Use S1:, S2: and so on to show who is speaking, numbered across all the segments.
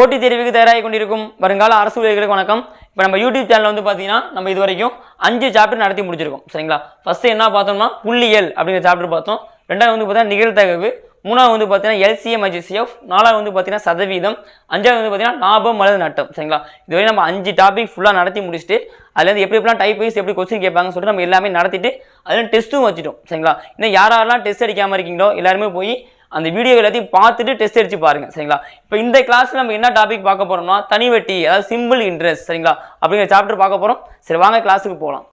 S1: போட்டித் தேர்வுக்கு தயாராகி கொண்டிருக்கும் வருங்கால அரசு ஊழியர்களுக்கு வணக்கம். இப்போ நம்ம யூடியூப் சேனல் வந்து பார்த்தீங்கன்னா நம்ம இது வரைக்கும் அஞ்சு சாப்டர் நடத்தி முடிச்சிருக்கோம். சரிங்களா? ஃபஸ்ட்டு என்ன பார்த்தோம்னா புள்ளியல் அப்படிங்கிற சாப்டர் பார்த்தோம். ரெண்டாவது வந்து பார்த்தீங்கன்னா நிகழ்த்தகவு மூணாவது வந்து பார்த்தீங்கன்னா எல்சிஎம் ஐஜிசிஎஃப் நாலாவது வந்து பார்த்தீங்கன்னா சதவீதம். அஞ்சாவது வந்து பார்த்தீங்கன்னா லாபம் அல்லது நட்டம். சரிங்களா? இதுவரை நம்ம அஞ்சு டாபிக் ஃபுல்லாக நடத்தி முடிச்சுட்டு அதுலேருந்து எப்படி எப்படிலாம் டைப் வைஸ் எப்படி கொஸ்டின் கேட்பாங்கன்னு சொல்லிட்டு நம்ம எல்லாமே நடத்திட்டு அதில் டெஸ்ட்டும் வச்சுட்டோம். சரிங்களா? இன்னும் யார் யாரெல்லாம் டெஸ்ட் அடிக்காமல் இருக்கீங்களோ எல்லாருமே போய் அந்த வீடியோ எல்லாத்தையும் பார்த்துட்டு டெஸ்ட் அடிச்சு பாருங்க சரிங்களா? இப்போ இந்த கிளாஸ்ல நம்ம என்ன டாபிக் பார்க்க போறோம்னா தனிவட்டி அதாவது சிம்பிள் இன்ட்ரெஸ்ட் சரிங்களா? அப்படிங்கிற சாப்டர் பார்க்க போறோம். சரி வாங்க கிளாஸுக்கு போகலாம்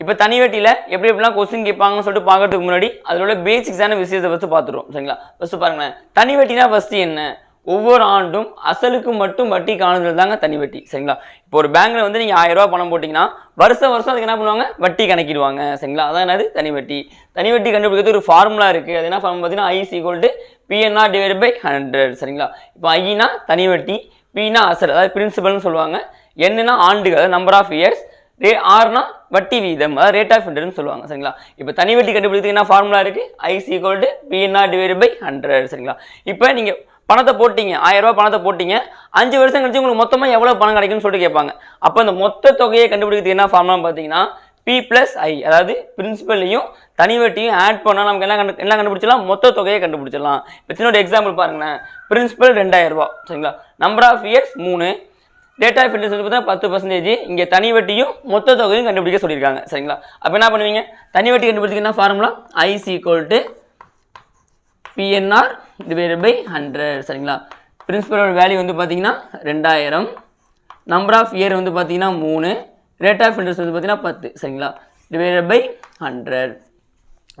S1: இப்போ தனிவட்டியில் எப்படி எப்படிலாம் கொஸ்டின் கேட்பாங்கன்னு சொல்லிட்டு பார்க்கறதுக்கு முன்னாடி அதில் உள்ள பேசிக்ஸான விஷயத்தை ஃபஸ்ட்டு பார்த்துருவோம் சரிங்களா? ஃபஸ்ட்டு பாருங்களேன். தனிவட்டினா ஃபஸ்ட்டு என்ன? ஒவ்வொரு ஆண்டும் அசலுக்கு மட்டும் வட்டி காணுதல் தாங்க தனி வட்டி சரிங்களா? இப்போ ஒரு பேங்க்ல வந்து நீங்கள் ஆயிரம் ரூபாய் பணம் போட்டிங்கன்னா வருஷம் வருஷம் அதுக்கு என்ன பண்ணுவாங்க? வட்டி கணக்கிடுவாங்க சரிங்களா? அதான் என்னது? தனி வட்டி. தனி வட்டி கண்டுபிடிக்கிறது ஒரு ஃபார்முலா இருக்குது அது என்ன ஃபார்ம் பார்த்தீங்கன்னா? I equal to PNR divide by hundred சரிங்களா? இப்போ ஐனா தனி வட்டி பினா அசல் அதாவது பிரின்சிபல்னு சொல்லுவாங்க. என்னன்னா ஆண்டுகள் அதாவது நம்பர் ஆஃப் இயர்ஸ் ரே ஆர்னா வட்டி வீதம் அதாவது ரேட் ஆஃப் இன்ட்ரெஸ்ட்னு சொல்லுவாங்க சரிங்களா? இப்போ தனி வட்டி கண்டுபிடிக்கிறதுக்கு என்ன ஃபார்முலா இருக்கு? I is equal to PNR divide by hundred சரிங்களா? இப்போ நீங்கள் பணத்தை போட்டீங்க ஆயிரம் ரூபாய் பணத்தை போட்டீங்க அஞ்சு வருஷம் கழிச்சு உங்களுக்கு மொத்தமாக எவ்வளோ பணம் கிடைக்கும்னு சொல்லிட்டு கேட்பாங்க. அப்போ அந்த மொத்த தொகையை கண்டுபிடிக்கிறதுக்கு என்ன ஃபார்முலா பார்த்தீங்கன்னா பி ப்ளஸ் ஐ அதாவது பிரின்சிபல்லையும் தனி வட்டியும் ஆட் பண்ணால் நமக்கு என்ன கண்டு என்ன கண்டுபிடிச்சலாம் மொத்த தொகையை கண்டுபிடிச்சிடலாம். இப்போ சின்னோட எக்ஸாம்பிள் பாருங்களேன். பிரின்சிபல் ரெண்டாயிரம் சரிங்களா? நம்பர் ஆஃப் இயர்ஸ் மூணு. டேட் ஆஃப் இன்ட்ரெஸ்ட் பார்த்தா பத்து பர்சன்டேஜ் இங்கே தனி வட்டியும் மொத்த தொகையும் கண்டுபிடிக்க சொல்லியிருக்காங்க சரிங்களா? அப்போ என்ன பண்ணுவீங்க? தனி வட்டி கண்டுபிடிச்சிங்கன்னா என்ன formula I is equal to PNR divided by hundred சரிங்களா? பிரின்சிபலோட வேல்யூ வந்து பார்த்தீங்கன்னா ரெண்டாயிரம். நம்பர் ஆஃப் இயர் வந்து பார்த்தீங்கன்னா மூணு. ரேட் ஆஃப் இன்ட்ரெஸ்ட் வந்து பார்த்தீங்கன்னா பத்து சரிங்களா? டிவைடட் பை ஹண்ட்ரட்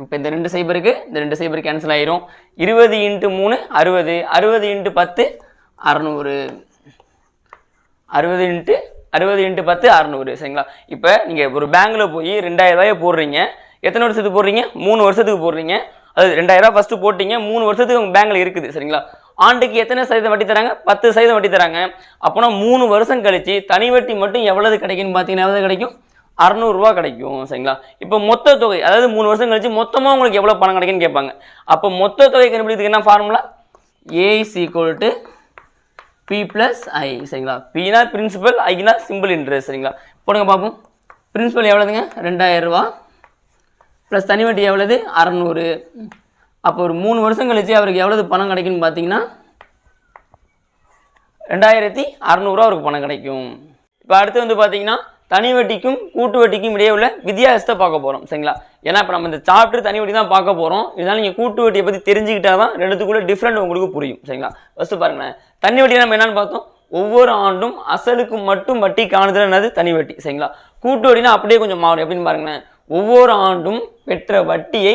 S1: இப்போ இந்த ரெண்டு சைபருக்கு இந்த ரெண்டு சைபர் கேன்சல் ஆயிரும். இருபது இன்ட்டு மூணு அறுபது. அறுபது இன்ட்டு பத்து அறநூறு. அறுபது இன்ட்டு அறுபது இன்ட்டு பத்து அறநூறு சரிங்களா? இப்போ நீங்கள் ஒரு பேங்க்கில் போய் ரெண்டாயிரம் ரூபாயை போடுறீங்க. எத்தனை வருஷத்துக்கு போடுறீங்க? மூணு வருஷத்துக்கு போடுறீங்க. அது ரெண்டாயிரம் ரூபா ஃபஸ்ட்டு போட்டிங்க மூணு வருஷத்துக்கு உங்கள் பேங்கில் இருக்குது சரிங்களா? ஆண்டுக்கு எத்தனை சதவீதம் வட்டி தராங்க? பத்து சதவீதம் வட்டி தராங்க. அப்போனா மூணு வருஷம் கழித்து தனி வட்டி மட்டும் எவ்வளவு கிடைக்குன்னு பார்த்தீங்கன்னா எவ்வளவு கிடைக்கும்? அறநூறுரூவா கிடைக்கும் சரிங்களா? இப்போ மொத்த தொகை அதாவது மூணு வருஷம் கழிச்சு மொத்தமாக உங்களுக்கு எவ்வளோ பணம் கிடைக்குன்னு கேட்பாங்க. அப்போ மொத்த தொகை கண்டுபிடிக்கிறதுக்கு என்ன formula A is equal to P plus I சரிங்களா? பினா பிரின்சிபல் ஐனா சிம்பிள் இன்ட்ரெஸ்ட் சரிங்களா? போடுங்க பார்ப்போம் பிரின்சிபல் எவ்வளோதுங்க ரெண்டாயிரம் ரூபா ப்ளஸ் தனி வட்டி எவ்வளவு? அறநூறு. அப்போ ஒரு மூணு வருஷம் கழிச்சு அவருக்கு எவ்வளவு பணம் கிடைக்குன்னு பார்த்தீங்கன்னா ரெண்டாயிரத்தி அறநூறுவா அவருக்கு பணம் கிடைக்கும். இப்போ அடுத்து வந்து பார்த்தீங்கன்னா தனி வட்டிக்கும் கூட்டு வட்டிக்கும் இடையே உள்ள வித்தியாசத்தை பார்க்க போகிறோம் சரிங்களா? ஏன்னா இப்போ நம்ம இந்த சாப்டர் தனி வட்டி தான் பார்க்க போகிறோம் இதனால் நீங்கள் கூட்டு வட்டியை பற்றி தெரிஞ்சுக்கிட்டா தான் ரெண்டுத்துக்குள்ளே டிஃப்ரெண்ட் உங்களுக்கு புரியும். சரிங்களா? ஃபஸ்ட்டு பாருங்களேன் தனி வட்டி நம்ம என்னென்னு பார்த்தோம்? ஒவ்வொரு ஆண்டும் அசலுக்கு மட்டும் வட்டி காணுதல் என்னது? தனி வட்டி. சரிங்களா? கூட்டு வட்டினா அப்படியே கொஞ்சம் மாறும். எப்படின்னு பாருங்களேன். ஒவ்வொரு ஆண்டும் பெற்ற வட்டியை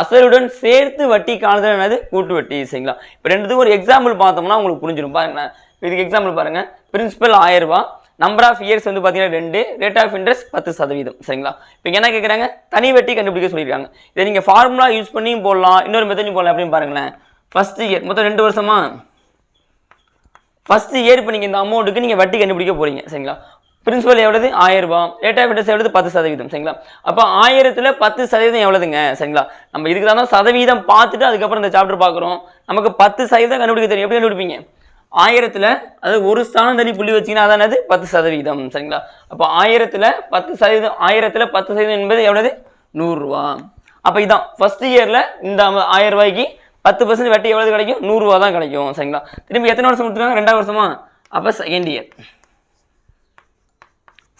S1: அசலுடன் சேர்த்து வட்டி காலத்தில் என்னது? கூட்டு வட்டி சரிங்களா? இப்போ ரெண்டுத்துக்கும் ஒரு எக்ஸாம்பிள் பார்த்தோம்னா உங்களுக்கு புரிஞ்சிடும் பாருங்களேன் இதுக்கு எக்ஸாம்பிள் பாருங்கள் பிரின்சிபல் ஆயிரம் நம்பர் ஆஃப் இயர்ஸ் வந்து பார்த்தீங்கன்னா ரெண்டு ரேட் ஆஃப் இன்ட்ரெஸ்ட் பத்து சதவீதம் சரிங்களா? இப்போ என்ன கேட்குறாங்க தனி வட்டி கண்டுபிடிக்க சொல்லியிருக்காங்க. இதை நீங்கள் ஃபார்முலா யூஸ் பண்ணியும் போடலாம் இன்னொரு மெத்தடையும் போடலாம் அப்படின்னு பாருங்களேன். ஃபர்ஸ்ட் இயர் மொத்தம் ரெண்டு வருஷமா? ஃபர்ஸ்ட் இயர் இப்போ நீங்கள் இந்த அமௌண்ட்டுக்கு நீங்கள் வட்டி கண்டுபிடிக்க போகிறீங்க சரிங்களா? பிரின்சிபல் எவ்வளவு ஆயிரம் ரூபாய். ரேட் ஆஃப் இன்ட்ரெஸ்ட் எவ்வளவு பத்து சதவீதம் சரிங்களா? அப்போ ஆயிரத்தில் பத்து சதவீதம் எவ்வளவுங்க சரிங்களா? நம்ம இதுக்கு தான் சதவீதம் பார்த்துட்டு அதுக்கப்புறம் இந்த சாப்டர் பார்க்குறோம். நமக்கு பத்து சதவீதம் கண்டுபிடிக்க தெரியும். எப்படி கண்டுபிடிப்பீங்க? ஆயிரத்தில் அது ஒரு ஸ்தானம் தள்ளி புள்ளி வச்சிங்கன்னா அதானது பத்து சதவீதம் சரிங்களா? அப்போ ஆயிரத்தில் பத்து சதவீதம் ஆயிரத்தில் பத்து சதவீதம் என்பது எவ்வளவு நூறுரூவா அப்போ இதான் ஃபர்ஸ்ட் இயரில் இந்த ஆயிரம் ரூபாய்க்கு பத்து பர்சன்ட் வட்டி எவ்வளவு கிடைக்கும்? நூறுரூவா தான் கிடைக்கும் சரிங்களா? திரும்பி எத்தனை வருஷம் கொடுத்துருக்காங்க? ரெண்டாவது வருஷமா? அப்போ செகண்ட் இயர்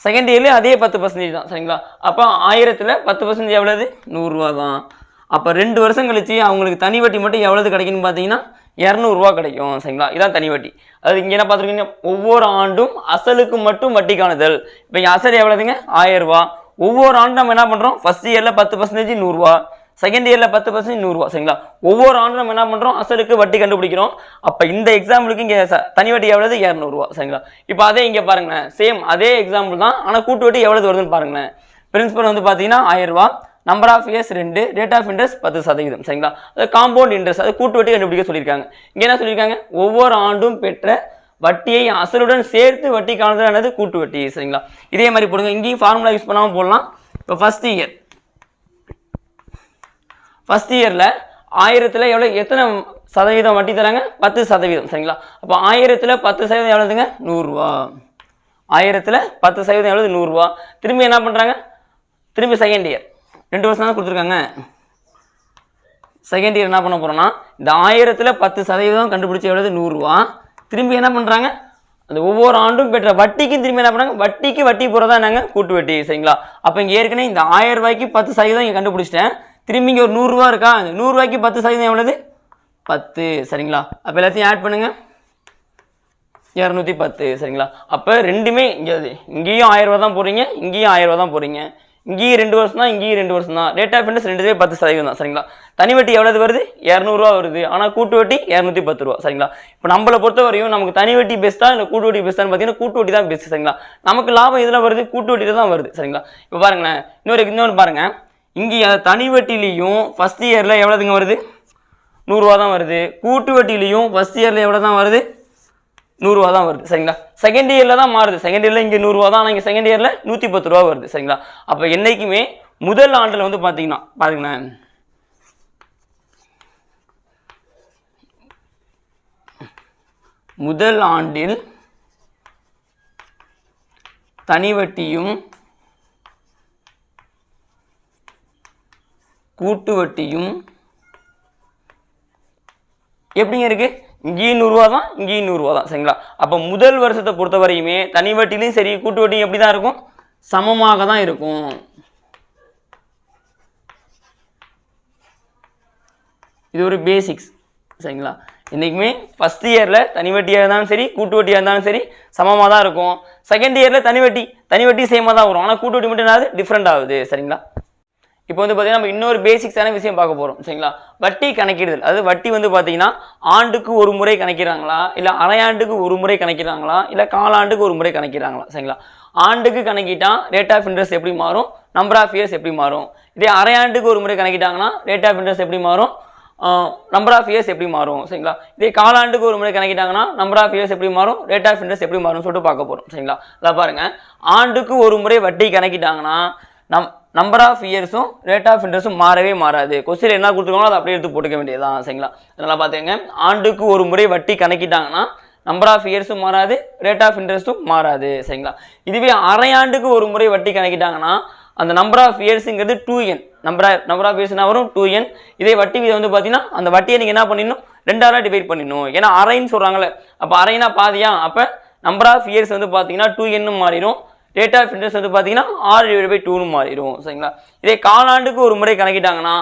S1: செகண்ட் இயர்லேயே அதே பத்து பர்சன்டேஜ் தான் சரிங்களா? அப்போ ஆயிரத்தில் பத்து பர்சன்டேஜ் எவ்வளவு? நூறுரூவா தான் அப்போ ரெண்டு வருஷம் கழிச்சு அவங்களுக்கு தனி வட்டி மட்டும் எவ்வளவு கிடைக்குன்னு பார்த்தீங்கன்னா இரநூறுவா கிடைக்கும் சரிங்களா? இதான் தனி வட்டி. அது இங்கே என்ன பார்த்துருக்கீங்க ஒவ்வொரு ஆண்டும் அசலுக்கு மட்டும் வட்டி காணுதல். இப்போ இங்கே அசல் எவ்வளவுங்க? ஆயிரம் ரூபா ஒவ்வொரு ஆண்டும் நம்ம என்ன பண்ணுறோம் ஃபஸ்ட் இயரில் பத்து பர்சன்டேஜ் நூறுரூவா. செகண்ட் இயரில் பத்து பர்சன்ட் நூறுரூவா சரிங்களா? ஒவ்வொரு ஆண்டும் நம்ம என்ன பண்ணுறோம் அசலுக்கு வட்டி கண்டுபிடிக்கிறோம். அப்போ இந்த எக்ஸாம்பிளுக்கு இங்கே தனி வட்டி எவ்வளவு? இரநூறுவா சரிங்களா? இப்போ அதே இங்கே பாருங்களேன். சேம் அதே எக்ஸாம்பிள் தான். ஆனால் கூட்டு வட்டி எவ்வளவு வருதுன்னு பாருங்களேன். பிரின்சிபல் வந்து பார்த்தீங்கன்னா ஆயிரரூவா நம்பர் ஆஃப் இயர்ஸ் ரெண்டு. ரேட் ஆஃப் இன்ட்ரெஸ்ட் பத்து சதவீதம் சரிங்களா? அது காம்பவுண்ட் இன்ட்ரெஸ்ட் அது கூட்டு வட்டி கண்டுபிடிக்க சொல்லியிருக்காங்க. இங்கே என்ன சொல்லியிருக்காங்க? ஒவ்வொரு ஆண்டும் பெற்ற வட்டியை அசலுடன் சேர்த்து வட்டி காணுதல் கூட்டு வட்டி சரிங்களா? இதே மாதிரி போடுங்க. இங்கேயும் ஃபார்முலா யூஸ் பண்ணாமல் போடலாம். இப்போ ஃபஸ்ட் இயர் ஃபஸ்ட் இயரில் ஆயிரத்தில் எவ்வளோ எத்தனை சதவீதம் வட்டி தராங்க? பத்து சதவீதம் சரிங்களா? அப்போ ஆயிரத்தில் பத்து சதவீதம் எவ்வளோதுங்க நூறுரூவா. ஆயிரத்தில் பத்து சதவீதம் எவ்வளவு? நூறுரூவா. திரும்பி என்ன பண்ணுறாங்க திரும்பி செகண்ட் இயர் ரெண்டு வருஷம் தான் கொடுத்துருக்காங்க. செகண்ட் இயர் என்ன பண்ண போகிறோம்னா இந்த ஆயிரத்தில் பத்து சதவீதம் கண்டுபிடிச்ச எவ்வளவு? நூறுரூவா. திரும்பி என்ன பண்ணுறாங்க அந்த ஒவ்வொரு ஆண்டும் பெற்ற வட்டிக்கும் திரும்பி என்ன பண்ணுறாங்க வட்டிக்கு வட்டி போகிறதா நாங்கள் கூட்டு வட்டி சரிங்களா? அப்போ இங்கே ஏற்கனவே இந்த ஆயிரம் ரூபாய்க்கு பத்து சதவீதம் இங்கே கண்டுபிடிச்சிட்டேன். திரும்பி இங்கே ஒரு நூறுரூவா இருக்கா? அந்த நூறுரூவாய்க்கு பத்து சதவீதம் எவ்வளவு? பத்து. சரிங்களா? அப்போ எல்லாத்தையும் ஆட் பண்ணுங்கள் இரநூத்தி பத்து. சரிங்களா? அப்போ ரெண்டுமே இங்கே இங்கேயும் ஆயிரரூவா தான் போகிறீங்க இங்கேயும் ஆயிரம் ரூபா தான் போகிறீங்க இங்கேயும் ரெண்டு வருஷம் தான் இங்கேயும் ரெண்டு வருஷம் தான். ரேட் ஆஃப் இன்ட்ரெஸ்ட் ரெண்டுமே பத்து சதவீதம் தான். சரிங்களா? தனி வட்டி எவ்வளவு வருது? இரநூறுவா வருது. ஆனால் கூட்டு வட்டி இரநூத்தி பத்து ரூபா. சரிங்களா? இப்போ நம்மளை பொறுத்த வரையும் நமக்கு தனி வட்டி பெஸ்ட்டா இல்லை கூட்டு வட்டி பெஸ்ட்டான்னு பார்த்தீங்கன்னா கூட்டு வட்டி தான் பெஸ்ட் சரிங்களா? நமக்கு லாபம் இதில் வருது? கூட்டு வட்டியில் தான் வருது. சரிங்களா? இப்போ பாருங்களேன். இன்னொரு இன்னொன்று பாருங்கள் இங்கே தனி வட்டிலையும் ஃபஸ்ட் இயரில் எவ்வளோதுங்க வருது? நூறுரூவா தான் வருது. கூட்டு வட்டிலையும் ஃபஸ்ட் இயரில் எவ்வளோ தான் வருது? நூறுரூவா தான் வருது. சரிங்களா? செகண்ட் இயரில் தான் மாறுது. செகண்ட் இயரில் இங்கே நூறுரூவா தான் ஆனால் இங்கே செகண்ட் இயரில் நூற்றி பத்து ரூபா வருது. சரிங்களா? அப்போ என்றைக்குமே முதல் ஆண்டில் வந்து பார்த்தீங்கன்னா பாருங்களேன். முதல் ஆண்டில் தனி வட்டியும் கூட்டு வட்டியும் எப்படிங்க இருக்கு? இங்கேயும் நூறுரூவா தான் இங்கேயும் நூறுரூவா தான் சரிங்களா? அப்போ முதல் வருஷத்தை பொறுத்த வரையுமே தனி வட்டிலையும் சரி கூட்டு வட்டியும் எப்படி தான் இருக்கும்? சமமாக தான் இருக்கும். இது ஒரு பேசிக்ஸ் சரிங்களா? என்றைக்குமே ஃபஸ்ட் இயரில் தனி வட்டியாக இருந்தாலும் சரி கூட்டு வட்டியாக இருந்தாலும் சரி சமமாக தான் இருக்கும். செகண்ட் இயரில் தனி வட்டி தனி வட்டி சேமாக தான் வரும். ஆனால் கூட்டு வட்டி மட்டும் என்னது? டிஃப்ரெண்ட் ஆகுது சரிங்களா? இப்போ வந்து பார்த்தீங்கன்னா நம்ம இன்னொரு பேசிக்ஸான விஷயம் பார்க்க போகிறோம் சரிங்களா? வட்டி கணக்கிடுதல். அதாவது வட்டி வந்து பார்த்தீங்கன்னா ஆண்டுக்கு ஒரு முறை கணக்கிறாங்களா? இல்லை அரையாண்டுக்கு ஒரு முறை கணக்கிறாங்களா? இல்லை காலாண்டுக்கு ஒரு முறை கணக்கிறாங்களா? சரிங்களா? ஆண்டுக்கு கணக்கிட்டால் ரேட் ஆஃப் இன்ட்ரெஸ்ட் எப்படி மாறும்? நம்பர் ஆஃப் இயர்ஸ் எப்படி மாறும்? இதே அரையாண்டுக்கு ஒரு முறை கணக்கிட்டாங்கன்னா ரேட் ஆஃப் இன்ட்ரெஸ்ட் எப்படி மாறும்? நம்பர் ஆஃப் இயர்ஸ் எப்படி மாறும்? சரிங்களா? இதே காலாண்டுக்கு ஒரு முறை கணக்கிட்டாங்கன்னா நம்பர் ஆஃப் இயர்ஸ் எப்படி மாறும்? ரேட் ஆஃப் இன்ட்ரெஸ்ட் எப்படி மாறும் சொல்லிட்டு பார்க்க போகிறோம் சரிங்களா? இல்லை பாருங்கள் ஆண்டுக்கு ஒரு முறை வட்டி கணக்கிட்டாங்கன்னா நம் நம்பர் ஆஃப் இயர்ஸும் ரேட் ஆஃப் இன்ட்ரெஸ்ட்டும் மாறவே மாறாது. கொஸ்டின் என்ன கொடுத்துருக்காங்களோ அதை அப்படியே எடுத்து போட்டுக்க வேண்டியதுதான் சரிங்களா? அதனால் பார்த்துங்க ஆண்டுக்கு ஒரு முறை வட்டி கணக்கிட்டாங்கன்னா நம்பர் ஆஃப் இயர்ஸும் மாறாது ரேட் ஆஃப் இன்ட்ரெஸ்ட்டும் மாறாது சரிங்களா? இதுவே அரையாண்டுக்கு ஒரு முறை வட்டி கணக்கிட்டாங்கன்னா அந்த number of இயர்ஸுங்கிறது two N number number of இயர்ஸ்னா வரும்? டூ என் இதே வட்டி வீதம் வந்து பார்த்தீங்கன்னா அந்த வட்டியை நீங்கள் என்ன பண்ணிடணும்? ரெண்டாயிரம் டிவைட் பண்ணிடணும். ஏன்னா அரைன்னு சொல்கிறாங்களே அப்போ அரைனா பாதியா? அப்போ நம்பர் ஆஃப் இயர்ஸ் வந்து பார்த்தீங்கன்னா டூ என்னு மாறிடும். ரேட் ஆஃப் இன்ட்ரெஸ்ட் வந்து பார்த்தீங்கன்னா ஆறு டிவைட் பை டூன்னு மாறிடும் சரிங்களா? இதே காலாண்டுக்கு ஒரு முறை கணக்கிட்டாங்கன்னா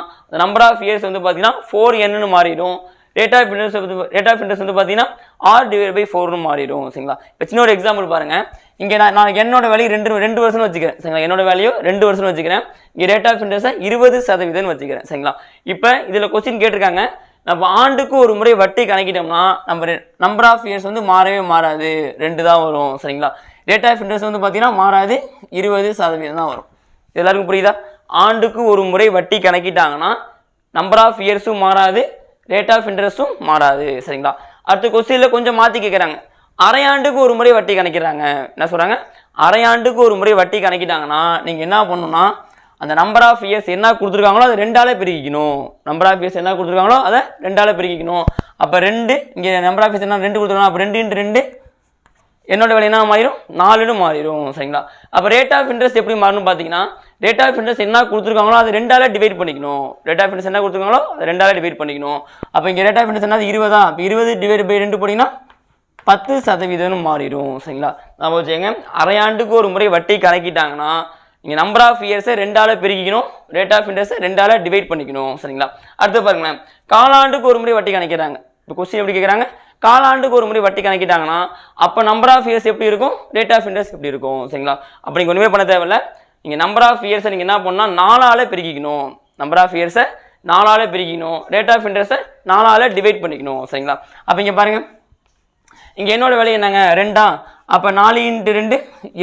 S1: நம்பர் ஆஃப் இயர்ஸ் வந்து பார்த்தீங்கன்னா ஃபோர் என்னன்னு மாறிடும். ரேட் ஆஃப் இன்ட்ரெஸ்ட் வந்து ரேட் ஆஃப் இன்ட்ரெஸ்ட் வந்து பார்த்தீங்கன்னா ஆர் டிவைட் பை ஃபோர்னு மாறிடும் சரிங்களா? இப்போ சின்ன ஒரு எக்ஸாம்பிள் பாருங்கள் இங்கே நான் நான் என்னோட வேலையை ரெண்டு ரெண்டு வருஷம்னு வச்சுக்கிறேன் சரிங்களா? என்னோட வேலையோ ரெண்டு வருஷம்னு வச்சுக்கிறேன். இங்கே ரேட் ஆஃப் இன்ட்ரெஸ்ட்டை இருபது சதவீதம்னு வச்சுக்கிறேன் சரிங்களா? இப்போ இதில் கொஸ்டின் கேட்டிருக்காங்க. நம்ம ஆண்டுக்கு ஒரு முறை வட்டி கணக்கிட்டோம்னா நம்ம நம்பர் ஆஃப் இயர்ஸ் வந்து மாறவே மாறாது. ரெண்டு தான் வரும் சரிங்களா? ரேட் ஆஃப் இன்ட்ரெஸ்ட் வந்து பார்த்தீங்கன்னா மாறாது இருபது சதவீதம் தான் வரும். எல்லாருக்கும் புரியுதா? ஆண்டுக்கு ஒரு முறை வட்டி கணக்கிட்டாங்கன்னா நம்பர் ஆஃப் இயர்ஸும் மாறாது ரேட் ஆஃப் இன்ட்ரெஸ்ட்டும் மாறாது. சரிங்களா? அடுத்த கொஸ்டினில் கொஞ்சம் மாற்றி கேட்குறாங்க அரையாண்டுக்கு ஒரு முறை வட்டி கணக்கிறாங்க என்ன சொல்கிறாங்க அரையாண்டுக்கு ஒரு முறை வட்டி கணக்கிட்டாங்கன்னா நீங்கள் என்ன பண்ணணும்னா அந்த நம்பர் ஆஃப் இயர்ஸ் என்ன கொடுத்துருக்காங்களோ அதை ரெண்டாலே பிரிக்கணும் நம்பர் ஆஃப் இயர்ஸ் என்ன கொடுத்துருக்காங்களோ அதை ரெண்டாலே பிரிக்கணும் அப்போ ரெண்டு இங்கே நம்பர் ஆஃப் இயர்ஸ் என்ன ரெண்டு கொடுத்துருக்காங்க? அப்போ ரெண்டு இன்ட்டு ரெண்டு என்னோட விலை என்ன மாறிடும் நாலுன்னு மாறிடும் சரிங்களா? அப்போ ரேட் ஆஃப் இன்ட்ரெஸ்ட் எப்படி மாறணும் பார்த்தீங்கன்னா ரேட் ஆஃப் இன்ட்ரெஸ்ட் என்ன கொடுத்துருக்காங்களோ அது ரெண்டால டிவைட் பண்ணிக்கணும். ரேட் ஆஃப் இன்ட்ரெஸ்ட் என்ன கொடுத்துருக்காங்களோ அது ரெண்டால டிவைட் பண்ணிக்கணும். அப்போ இங்கே ரேட் ஆஃப் இன்ட்ரெஸ்ட் என்ன இருபதா? அப்போ இருபது டிவைட் பை ரெண்டு போட்டிங்கன்னா பத்து சதவீதம்னு மாறிடும் சரிங்களா? நான் வச்சுக்கோங்க அரையாண்டுக்கு ஒரு முறை வட்டி கணக்கிட்டாங்கன்னா நீங்கள் நம்பர் ஆஃப் இயர்ஸை ரெண்டால் பெருக்கிக்கணும் ரேட் ஆஃப் இன்ட்ரெஸ்ட்டை ரெண்டால் டிவைட் பண்ணிக்கணும் சரிங்களா? அடுத்து பாருங்களேன் காலாண்டுக்கு ஒரு முறை வட்டி கணக்கிறாங்க இப்போ கொஸ்டின் எப்படி கேட்குறாங்க காலாண்டுக்கு ஒரு முறை வட்டி கணக்கிட்டாங்கன்னா அப்போ நம்பர் ஆஃப் இயர்ஸ் எப்படி இருக்கும்? ரேட் ஆஃப் இன்ட்ரெஸ்ட் எப்படி இருக்கும்? சரிங்களா? அப்போ நீங்கள் ஒன்றுமே பண்ண தேவையில்ல. நீங்கள் நம்பர் ஆஃப் இயர்ஸை நீங்கள் என்ன பண்ணால் நாலாலே பெருக்கிக்கணும். நம்பர் ஆஃப் இயர்ஸை நாலால பிரிக்கணும் ரேட் ஆஃப் இன்ட்ரெஸ்ட்டை நாலால டிவைட் பண்ணிக்கணும். சரிங்களா? அப்போ இங்கே பாருங்கள் இங்கே என்னோடய வேலை என்னங்க? ரெண்டா? அப்போ நாலு இன்ட்டு ரெண்டு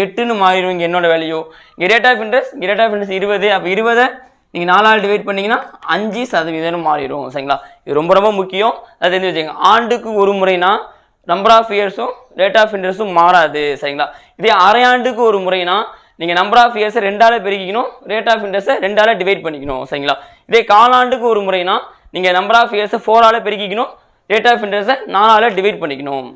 S1: எட்டுன்னு மாறிடும். இங்கே என்னோடய வேலையோ? இங்கே ரேட் ஆஃப் இன்ட்ரெஸ்ட் இங்கே ரேட் ஆஃப் இன்ட்ரெஸ்ட் இருபது. அப்போ இருபதை நீங்கள் நாலால் டிவைட் பண்ணிங்கன்னா அஞ்சு சதவீதம் மாறிடும் சரிங்களா? இது ரொம்ப ரொம்ப முக்கியம். அதை தெரிஞ்சு வச்சுக்கோங்க ஆண்டுக்கு ஒரு முறைனா நம்பர் ஆஃப் இயர்ஸும் ரேட் ஆஃப் இன்ட்ரெஸ்ட்டும் மாறாது சரிங்களா? இதே அரையாண்டுக்கு ஒரு முறைனா நீங்கள் நம்பர் ஆஃப் இயர்ஸை ரெண்டால் பெருக்கிக்கணும் ரேட் ஆஃப் இன்ட்ரெஸ்ட்டை ரெண்டால டிவைட் பண்ணிக்கணும் சரிங்களா? இதே காலாண்டுக்கு ஒரு முறைனா நீங்கள் நம்பர் ஆஃப் இயர்ஸை ஃபோரால் பெருக்கிக்கணும் ரேட் ஆஃப் இன்ட்ரெஸ்ட்டை நாலால் டிவைட் பண்ணிக்கணும்.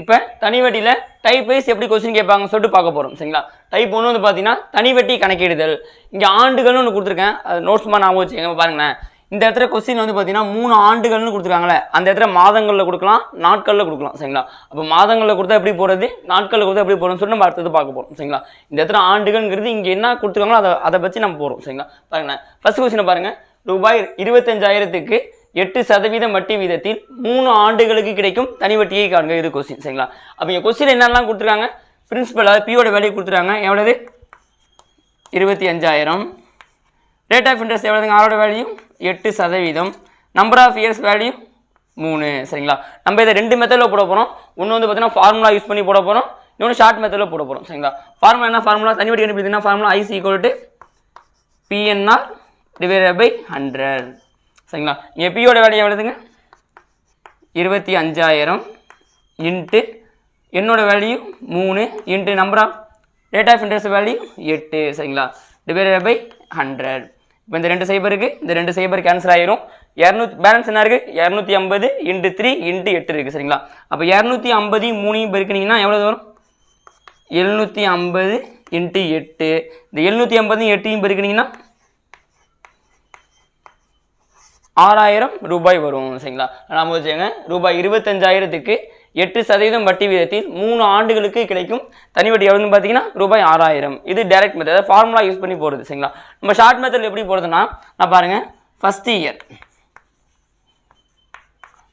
S1: இப்போ தனி வட்டியில் டைப் வைஸ் எப்படி கொஸ்டின் கேட்பாங்கன்னு சொல்லிட்டு பார்க்க போகிறோம் சரிங்களா? டைப் ஒன்று வந்து பார்த்தீங்கன்னா தனி வட்டி கணக்கிடுதல். இங்கே ஆண்டுகள்னு ஒன்று கொடுத்துருக்கேன். அது நோட்ஸ் மாதிரி ஞாபகம் வச்சுக்கோங்க பாருங்களேன். இந்த இடத்துல கொஸ்டின் வந்து பார்த்தீங்கன்னா மூணு ஆண்டுகள்னு கொடுத்துருக்காங்களே அந்த இடத்துல மாதங்களில் கொடுக்கலாம் நாட்களில் கொடுக்கலாம் சரிங்களா? அப்போ மாதங்களில் கொடுத்தா எப்படி போகிறது நாட்களில் கொடுத்தா எப்படி போகிறோம்னு சொல்லிட்டு நம்ம அடுத்தது பார்க்க போகிறோம் சரிங்களா? இந்த இடத்துல ஆண்டுகள்ங்கிறது இங்கே என்ன கொடுத்துருக்காங்களோ அதை அதை பற்றி நம்ம போகிறோம் சரிங்களா? பாருங்களேன். ஃபர்ஸ்ட் கொஸ்டினை பாருங்கள் ரூபாய் இருபத்தஞ்சாயிரத்துக்கு எட்டு சதவீதம் வட்டி வீதத்தில் மூணு ஆண்டுகளுக்கு கிடைக்கும் தனி வட்டியை காண்க இது கொஸ்டின் சரிங்களா? அப்போ இங்கே கொஸ்டின் என்னெல்லாம் கொடுத்துருக்காங்க? பிரின்சிபல் அதாவது பியோட வேலையை கொடுத்துருக்காங்க. எவ்வளவு? இருபத்தி அஞ்சாயிரம். ரேட் ஆஃப் இன்ட்ரெஸ்ட் எவ்வளோதுங்க ஆரோட வேல்யூ எட்டு சதவீதம். நம்பர் ஆஃப் இயர்ஸ் வேல்யூ மூணு சரிங்களா? நம்ம இதை ரெண்டு மெத்தடில் போட போகிறோம் ஒன்று வந்து பார்த்தீங்கன்னா ஃபார்முலா யூஸ் பண்ணி போட போகிறோம் இன்னொன்று ஷார்ட் மெத்தடில் போட போகிறோம் சரிங்களா? ஃபார்முலா என்ன? ஃபார்முலா தனி வட்டி கண்டுபிடிச்சிங்கன்னா formula I is equal to PNR divided by hundred சரிங்களா? இங்கே பியோட வேல்யூ எவ்வளோதுங்க இருபத்தி அஞ்சாயிரம் இன்ட்டு என்னோட வேல்யூ மூணு into number of rate of interest value எட்டு சரிங்களா? டிவைடட் பை ஹண்ட்ரட் இப்போ இந்த ரெண்டு சைபருக்கு இந்த ரெண்டு சைபர் கேன்சல் ஆயிரும். இரநூத்தி பேலன்ஸ் என்ன இருக்குது இரநூத்தி ஐம்பது இன்ட்டு த்ரீ இன்ட்டு எட்டு இருக்குது சரிங்களா? அப்போ இரநூத்தி ஐம்பதையும் மூணையும் பெருக்கினீங்கன்னா எவ்வளோ வரும்? எழுநூற்றி ஐம்பது இன்ட்டு எட்டு. இந்த எழுநூற்றி ஐம்பதையும் எட்டையும் பெருக்கினீங்கன்னா ஆறாயிரம் ரூபாய் வரும் சரிங்களா? நாம வச்சுக்கோங்க ரூபாய் இருபத்தஞ்சாயிரத்துக்கு எட்டு சதவீதம் வட்டி வீதத்தில் மூணு ஆண்டுகளுக்கு கிடைக்கும். தனி வட்டி எவ்வளோன்னு பார்த்தீங்கன்னா ரூபாய் ஆறாயிரம். இது டைரக்ட் மெத்தட் ஃபார்முலா யூஸ் பண்ணி போகிறது சரிங்களா? நம்ம ஷார்ட் மெத்தட் எப்படி போகிறதுனா நான் பாருங்கள் ஃபஸ்ட் இயர்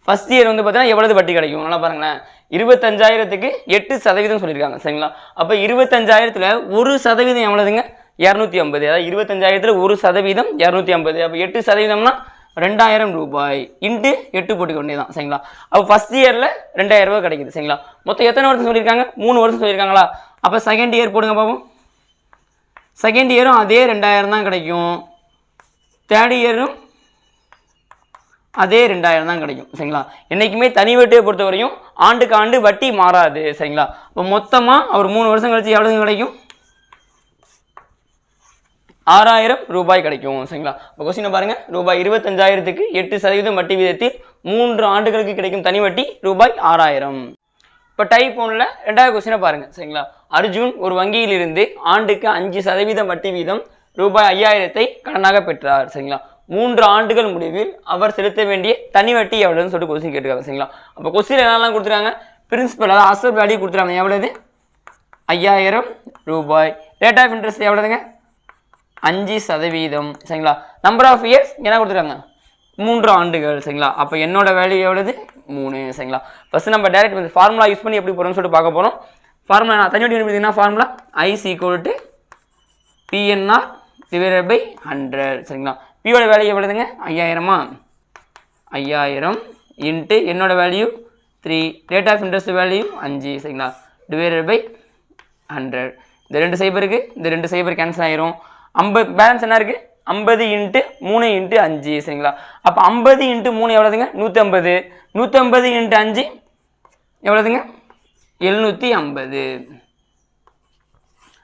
S1: ஃபஸ்ட் இயர் வந்து பார்த்தீங்கன்னா எவ்வளவு வட்டி கிடைக்கும்? நல்லா பாருங்களேன். இருபத்தஞ்சாயிரத்துக்கு எட்டு சதவீதம் சொல்லியிருக்காங்க சரிங்களா? அப்போ இருபத்தஞ்சாயிரத்தில் ஒரு சதவீதம் எவ்வளோதுங்க இரநூத்தி ஐம்பது. அதாவது இருபத்தஞ்சாயிரத்தில் ஒரு சதவீதம் இரநூத்தி ஐம்பது. அப்போ எட்டு சதவீதம்னா ரெண்டாயிரம் ரூபாய் இன்ட்டு எட்டு போட்டுக்க வேண்டியதான் சரிங்களா? அப்போ ஃபர்ஸ்ட் இயரில் ரெண்டாயிரம் ரூபாய் கிடைக்குது சரிங்களா? மொத்தம் எத்தனை வருஷம் சொல்லியிருக்காங்க? மூணு வருஷம் சொல்லியிருக்காங்களா? அப்போ செகண்ட் இயர் போடுங்க பாப்போம். செகண்ட் இயரும் அதே ரெண்டாயிரம் தான் கிடைக்கும். தேர்ட் இயரும் அதே ரெண்டாயிரம் தான் கிடைக்கும் சரிங்களா? என்றைக்குமே தனி வட்டியை பொறுத்த வரையும் ஆண்டுக்கு ஆண்டு வட்டி மாறாது சரிங்களா? இப்போ மொத்தமாக அவர் மூணு வருஷம் கழித்து எவ்வளோ கிடைக்கும்? ஆறாயிரம் ரூபாய் கிடைக்கும் சரிங்களா? இப்போ கொஸ்டினை பாருங்கள் ரூபாய் இருபத்தஞ்சாயிரத்துக்கு எட்டு சதவீதம் வட்டி வீதத்தில் மூன்று ஆண்டுகளுக்கு கிடைக்கும் தனி வட்டி ரூபாய் ஆறாயிரம். இப்போ டைப் ஒன்றில் ரெண்டாவது கொஸ்டினை பாருங்கள் சரிங்களா? அர்ஜுன் ஒரு வங்கியிலிருந்து ஆண்டுக்கு அஞ்சு சதவீதம் வட்டி வீதம் ரூபாய் ஐயாயிரத்தை கடனாக பெற்றார் சரிங்களா? மூன்று ஆண்டுகள் முடிவில் அவர் செலுத்த வேண்டிய தனி வட்டி எவ்வளோன்னு சொல்லிட்டு கொஸ்டின் கேட்டுருக்காங்க சரிங்களா? அப்போ கொஸ்டின் என்னெல்லாம் கொடுத்துருக்காங்க? பிரின்சிபல் அதாவது அசல் வேல்யூ கொடுத்துருக்காங்க எவ்வளவு ஐயாயிரம் ரூபாய். ரேட் ஆஃப் இன்ட்ரெஸ்ட் எவ்வளோதுங்க அஞ்சு சதவீதம் சரிங்களா? நம்பர் ஆஃப் இயர்ஸ் என்ன கொடுத்துருக்காங்க? மூன்று ஆண்டுகள் சரிங்களா? அப்போ என்னோட வேல்யூ எவ்வளவு மூணு சரிங்களா? ஃபஸ்ட்டு நம்ம டேரக்ட் ஃபார்முலா யூஸ் பண்ணி எப்படி போகிறோம்னு சொல்லிட்டு பார்க்க போகிறோம் ஃபார்முலா நான் தனி வட்டி formula I is equal to PNR divided by hundred சரிங்களா? பியோட வேல்யூ எவ்வளோதுங்க ஐயாயிரமா? ஐயாயிரம் இன்ட்டு என்னோட value three rate of interest value அஞ்சு சரிங்களா? டிவைடட் பை ஹண்ட்ரட் இந்த ரெண்டு சைபருக்கு இந்த ரெண்டு சைபர் கேன்சல் ஆயிரும். ஐம்பது பேலன்ஸ் என்ன இருக்குது ஐம்பது இன்ட்டு மூணு இன்ட்டு அஞ்சு சரிங்களா? அப்போ ஐம்பது இன்ட்டு மூணு எவ்வளோதுங்க நூற்றம்பது நூற்றம்பது இன்ட்டு அஞ்சு எவ்வளோதுங்க எழுநூற்றி ஐம்பது.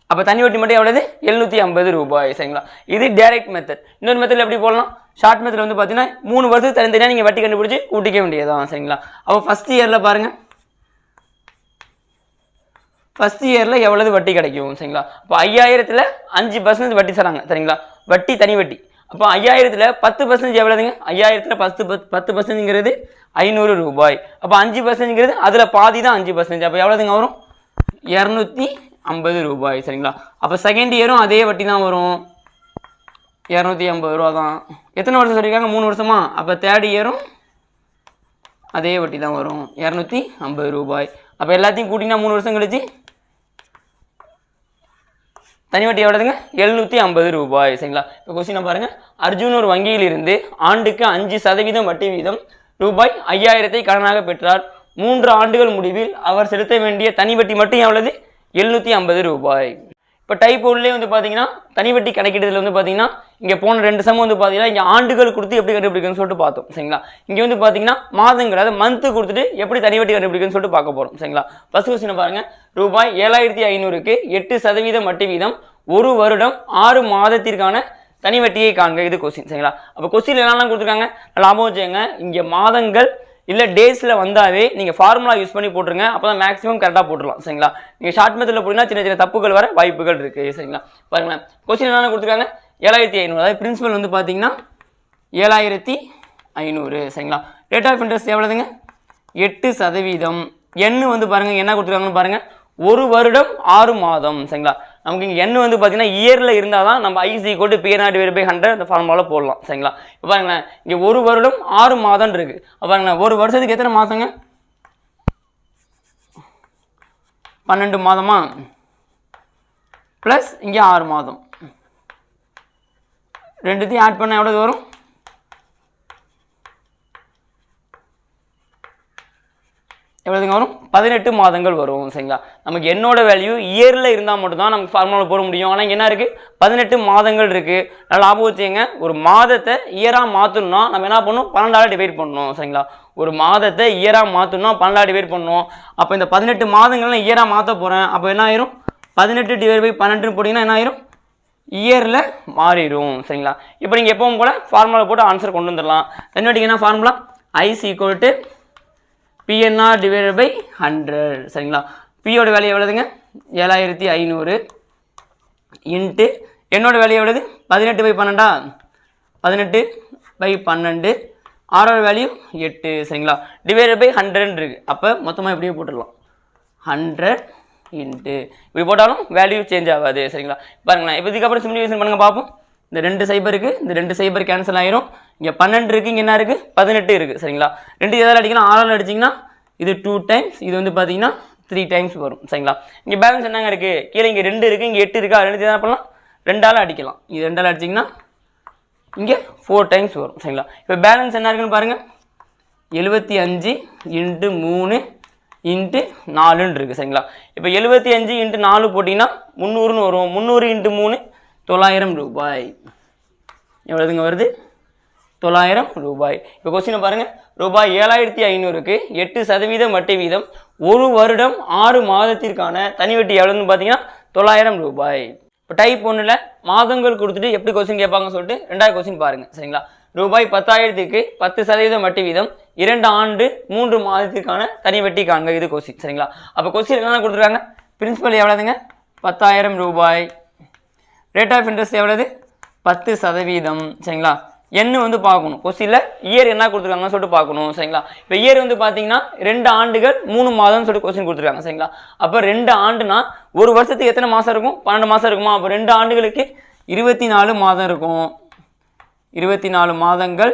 S1: அப்போ தனி வட்டி மட்டும் எவ்வளோது எழுநூற்றி ஐம்பது ரூபாய் சரிங்களா? இது டைரக்ட் மெத்தட் இன்னொரு மெத்தடில் எப்படி போடலாம்? ஷார்ட் மெத்தட் வந்து பார்த்தீங்கன்னா மூணு வருஷத்துக்கு தனித்தனியாக நீங்கள் வட்டி கண்டுபிடிச்சி கூட்டிக்க வேண்டியதான் சரிங்களா? அப்போ ஃபஸ்ட் இயரில் பாருங்கள் ஃபஸ்ட் இயரில் எவ்வளவு வட்டி கிடைக்கும் சரிங்களா? அப்போ ஐயாயிரத்தில் அஞ்சு பர்சன்டேஜ் வட்டி தராங்க சரிங்களா? வட்டி தனி வட்டி. அப்போ ஐயாயிரத்தில் பத்து பர்சன்டேஜ் எவ்வளோதுங்க ஐயாயிரத்தில் பத்து பத்து பத்து பர்சன்ட்ங்கிறது ஐநூறு ரூபாய். அப்போ அஞ்சு பர்சன்ட்ங்கிறது அதில் பாதி தான் அஞ்சு பர்சன்டேஜ் அப்போ எவ்வளோதுங்க வரும்? இரநூத்தி ஐம்பது ரூபாய் சரிங்களா? அப்போ செகண்ட் இயரும் அதே வட்டி தான் வரும். இரநூத்தி ஐம்பது ரூபா தான். எத்தனை வருஷம் சொல்லியிருக்காங்க? மூணு வருஷமா? அப்போ தேர்ட் இயரும் அதே வட்டி தான் வரும். இரநூத்தி ஐம்பது ரூபாய். அப்போ எல்லாத்தையும் கூட்டிங்கன்னா மூணு வருஷம் கழிச்சு தனி வட்டி எவ்வளோதுங்க எழுநூற்றி ஐம்பது ரூபாய் சரிங்களா? இப்போ கொஸ்டினை பாருங்கள் அர்ஜுன் ஒரு வங்கியில் இருந்து ஆண்டுக்கு அஞ்சு சதவீதம் வட்டி வீதம் ரூபாய் ஐயாயிரத்தை கடனாக பெற்றார். மூன்று ஆண்டுகள் முடிவில் அவர் செலுத்த வேண்டிய தனி வட்டி மட்டும் எவ்வளவு? எழுநூற்றி ஐம்பது ரூபாய். இப்போ டைப் ஒன்லேயே வந்து பார்த்தீங்கன்னா தனி வட்டி வந்து பார்த்தீங்கன்னா இங்கே போன ரெண்டு சமம் வந்து பார்த்தீங்கன்னா இங்கே ஆண்டுகள் கொடுத்து எப்படி கண்டுபிடிக்கணும்னு சொல்லிட்டு பார்த்தோம். சரிங்களா? இங்கே வந்து பார்த்தீங்கன்னா மாதங்கள் அதாவது மந்த்து கொடுத்துட்டு எப்படி தனி வட்டி கண்டுபிடிக்கணும்னு சொல்லிட்டு பார்க்க போகிறோம் சரிங்களா? ஃபஸ்ட் கொஸ்டின் பாருங்கள் ரூபாய் ஏழாயிரத்தி ஐநூறுக்கு எட்டு சதவீதம் வட்டி வீதம் ஒரு வருடம் ஆறு மாதத்திற்கான தனி வட்டியை காண்க. இது கொஸ்டின் சரிங்களா? அப்போ கொஸ்டின் என்னெல்லாம் கொடுத்துருக்காங்க? லாபம் வச்சுங்க இங்கே மாதங்கள் இல்லை டேஸில் வந்தாவே நீங்கள் ஃபார்முலா யூஸ் பண்ணி போட்டுருங்க அப்போ தான் மேக்ஸிமம் கரெக்டாக போட்டுடலாம் சரிங்களா? நீங்கள் ஷார்ட் மெத்தடில் போட்டிங்கன்னா சின்ன சின்ன தப்புகள் வர வாய்ப்புகள் இருக்குது சரிங்களா? பாருங்களேன். கொஸ்டின் என்னென்ன கொடுத்துருக்காங்க? ஏழாயிரத்தி ஐநூறு. அதாவது பிரின்சிபல் வந்து பார்த்தீங்கன்னா ஏழாயிரத்தி ஐநூறு சரிங்களா? ரேட் ஆஃப் இன்ட்ரெஸ்ட் எவ்வளோதுங்க எட்டு சதவீதம். எண்ணு வந்து பாருங்கள் என்ன கொடுத்துருக்காங்கன்னு பாருங்கள் ஒரு வருடம் ஆறு மாதம் சரிங்களா? நமக்கு இங்கே எண்ணு வந்து பார்த்தீங்கன்னா இயரில் இருந்தால் தான் நம்ம I is equal PNR divide by hundred அந்த ஃபார்முலாவில் போடலாம். சரிங்களா? இப்போ பாருங்களேன் இங்கே ஒரு வருடம் ஆறு மாதம் இருக்குது அப்போ பாருங்களேன் ஒரு வருஷத்துக்கு எத்தனை மாதங்க? பன்னெண்டு மாதமா? ப்ளஸ் இங்கே ஆறு மாதம். ரெண்டுத்தையும் ஆட் பண்ண எவ்வளோ வரும்? எவ்வளோதுங்க வரும்? பதினெட்டு மாதங்கள் வரும் சரிங்களா? நமக்கு என்னோட வேல்யூ இயரில் இருந்தால் மட்டும்தான் நமக்கு ஃபார்முலா போட முடியும். ஆனால் என்ன இருக்குது பதினெட்டு மாதங்கள் இருக்குது நல்லா லாபம் வச்சுங்க ஒரு மாதத்தை இயராக மாற்றணும்னா நம்ம என்ன பண்ணணும்? பன்னெண்டாவது டிவைட் பண்ணணும் சரிங்களா? ஒரு மாதத்தை இயராக மாற்றணும்னா பன்னெண்டாவது டிவைட் பண்ணணும் அப்போ இந்த பதினெட்டு மாதங்கள்லாம் இயராக மாற்ற போகிறேன் அப்போ என்ன ஆயிரும்? பதினெட்டு டிவைட் பை பன்னெண்டுன்னு போட்டிங்கன்னா என்ன ஆயிரும்? இயரில் மாறிடும் சரிங்களா? இப்போ நீங்கள் எப்பவும் போல் ஃபார்முலா போட்டு ஆன்சர் கொண்டு வந்துடலாம். என்னடிங்க என்ன formula I is equal to PNR divided by hundred சரிங்களா? பியோட வேல்யூ எவ்வளோதுங்க ஏழாயிரத்தி ஐநூறு இன்ட்டு என்னோட வேல்யூ எவ்வளோது பதினெட்டு பை பன்னெண்டா? பதினெட்டு பை பன்னெண்டு. ஆரோட வேல்யூ எட்டு. சரிங்களா? டிவைடட் பை ஹண்ட்ரட் இருக்குது அப்போ மொத்தமாக எப்படியோ போட்டுடலாம். ஹண்ட்ரட் இன்ட்டு இப்படி போட்டாலும் வேல்யூ சேஞ்ச் ஆகாது. சரிங்களா? பாருங்களேன். இப்போ இதுக்கப்புறம் சிம்பிளிஃபிகேஷன் பண்ணுங்கள் பார்ப்போம் இந்த ரெண்டு சைபருக்கு இந்த ரெண்டு சைபர் கேன்சல் ஆயிரும். இங்கே பன்னெண்டு இருக்குது இங்கே என்ன இருக்குது பதினெட்டு இருக்குது சரிங்களா? ரெண்டு எதாவது அடிக்கலாம். ஆறால் அடிச்சிங்கன்னா இது டூ டைம்ஸ் இது வந்து பார்த்தீங்கன்னா த்ரீ டைம்ஸ் வரும் சரிங்களா? இங்கே பேலன்ஸ் என்னங்க இருக்குது கீழே இங்கே ரெண்டு இருக்குது இங்கே எட்டு இருக்கா. ரெண்டு என்ன பண்ணலாம்? ரெண்டால் அடிக்கலாம். இது ரெண்டால் அடிச்சிங்கன்னா இங்கே ஃபோர் டைம்ஸ் வரும் சரிங்களா? இப்போ பேலன்ஸ் என்ன இருக்குன்னு பாருங்கள் எழுபத்தி அஞ்சு இன்ட்டு மூணு இன்ட்டு நாலுன்னு இருக்குது சரிங்களா? இப்போ எழுபத்தி அஞ்சு இன்ட்டு நாலு போட்டிங்கன்னா முந்நூறுன்னு வரும். முந்நூறு இன்ட்டு மூணு தொள்ளாயிரம் ரூபாய். எவ்வளோதுங்க வருது? தொள்ளாயிரம் ரூபாய். இப்போ கொஸ்டினை பாருங்கள் ரூபாய் ஏழாயிரத்தி ஐநூறுக்கு எட்டு சதவீதம் வட்டி வீதம் ஒரு வருடம் ஆறு மாதத்திற்கான தனி வட்டி எவ்வளோன்னு பார்த்தீங்கன்னா தொள்ளாயிரம் ரூபாய். இப்போ டைப் ஒன்றில் மாதங்கள் கொடுத்துட்டு எப்படி கொஸ்டின் கேட்பாங்கன்னு சொல்லிட்டு ரெண்டாவது கொஸ்டின் பாருங்கள் சரிங்களா? ரூபாய் பத்தாயிரத்துக்கு பத்து சதவீதம் வட்டி வீதம் இரண்டு ஆண்டு மூன்று மாதத்திற்கான தனி வட்டி காண்க. இது கொஸ்டின் சரிங்களா? அப்போ கொஸ்டின் என்னென்ன கொடுத்துருக்காங்க? பிரின்சிபல் எவ்வளோதுங்க பத்தாயிரம் ரூபாய். ரேட் ஆஃப் இன்ட்ரெஸ்ட் எவ்வளவு? பத்து சதவீதம் சரிங்களா? என்ன வந்து பார்க்கணும். கொஸ்டினில் இயர் என்ன கொடுத்துருக்காங்கன்னு சொல்லிட்டு பார்க்கணும் சரிங்களா? இப்போ இயர் வந்து பார்த்தீங்கன்னா ரெண்டு ஆண்டுகள் மூணு மாதம்னு சொல்லிட்டு கொஸ்டின் கொடுத்துருக்காங்க சரிங்களா? அப்போ ரெண்டு ஆண்டுனா ஒரு வருஷத்துக்கு எத்தனை மாதம் இருக்கும்? பன்னெண்டு மாதம் இருக்குமா? அப்போ ரெண்டு ஆண்டுகளுக்கு இருபத்தி நாலு மாதம் இருக்கும். இருபத்தி நாலு மாதங்கள்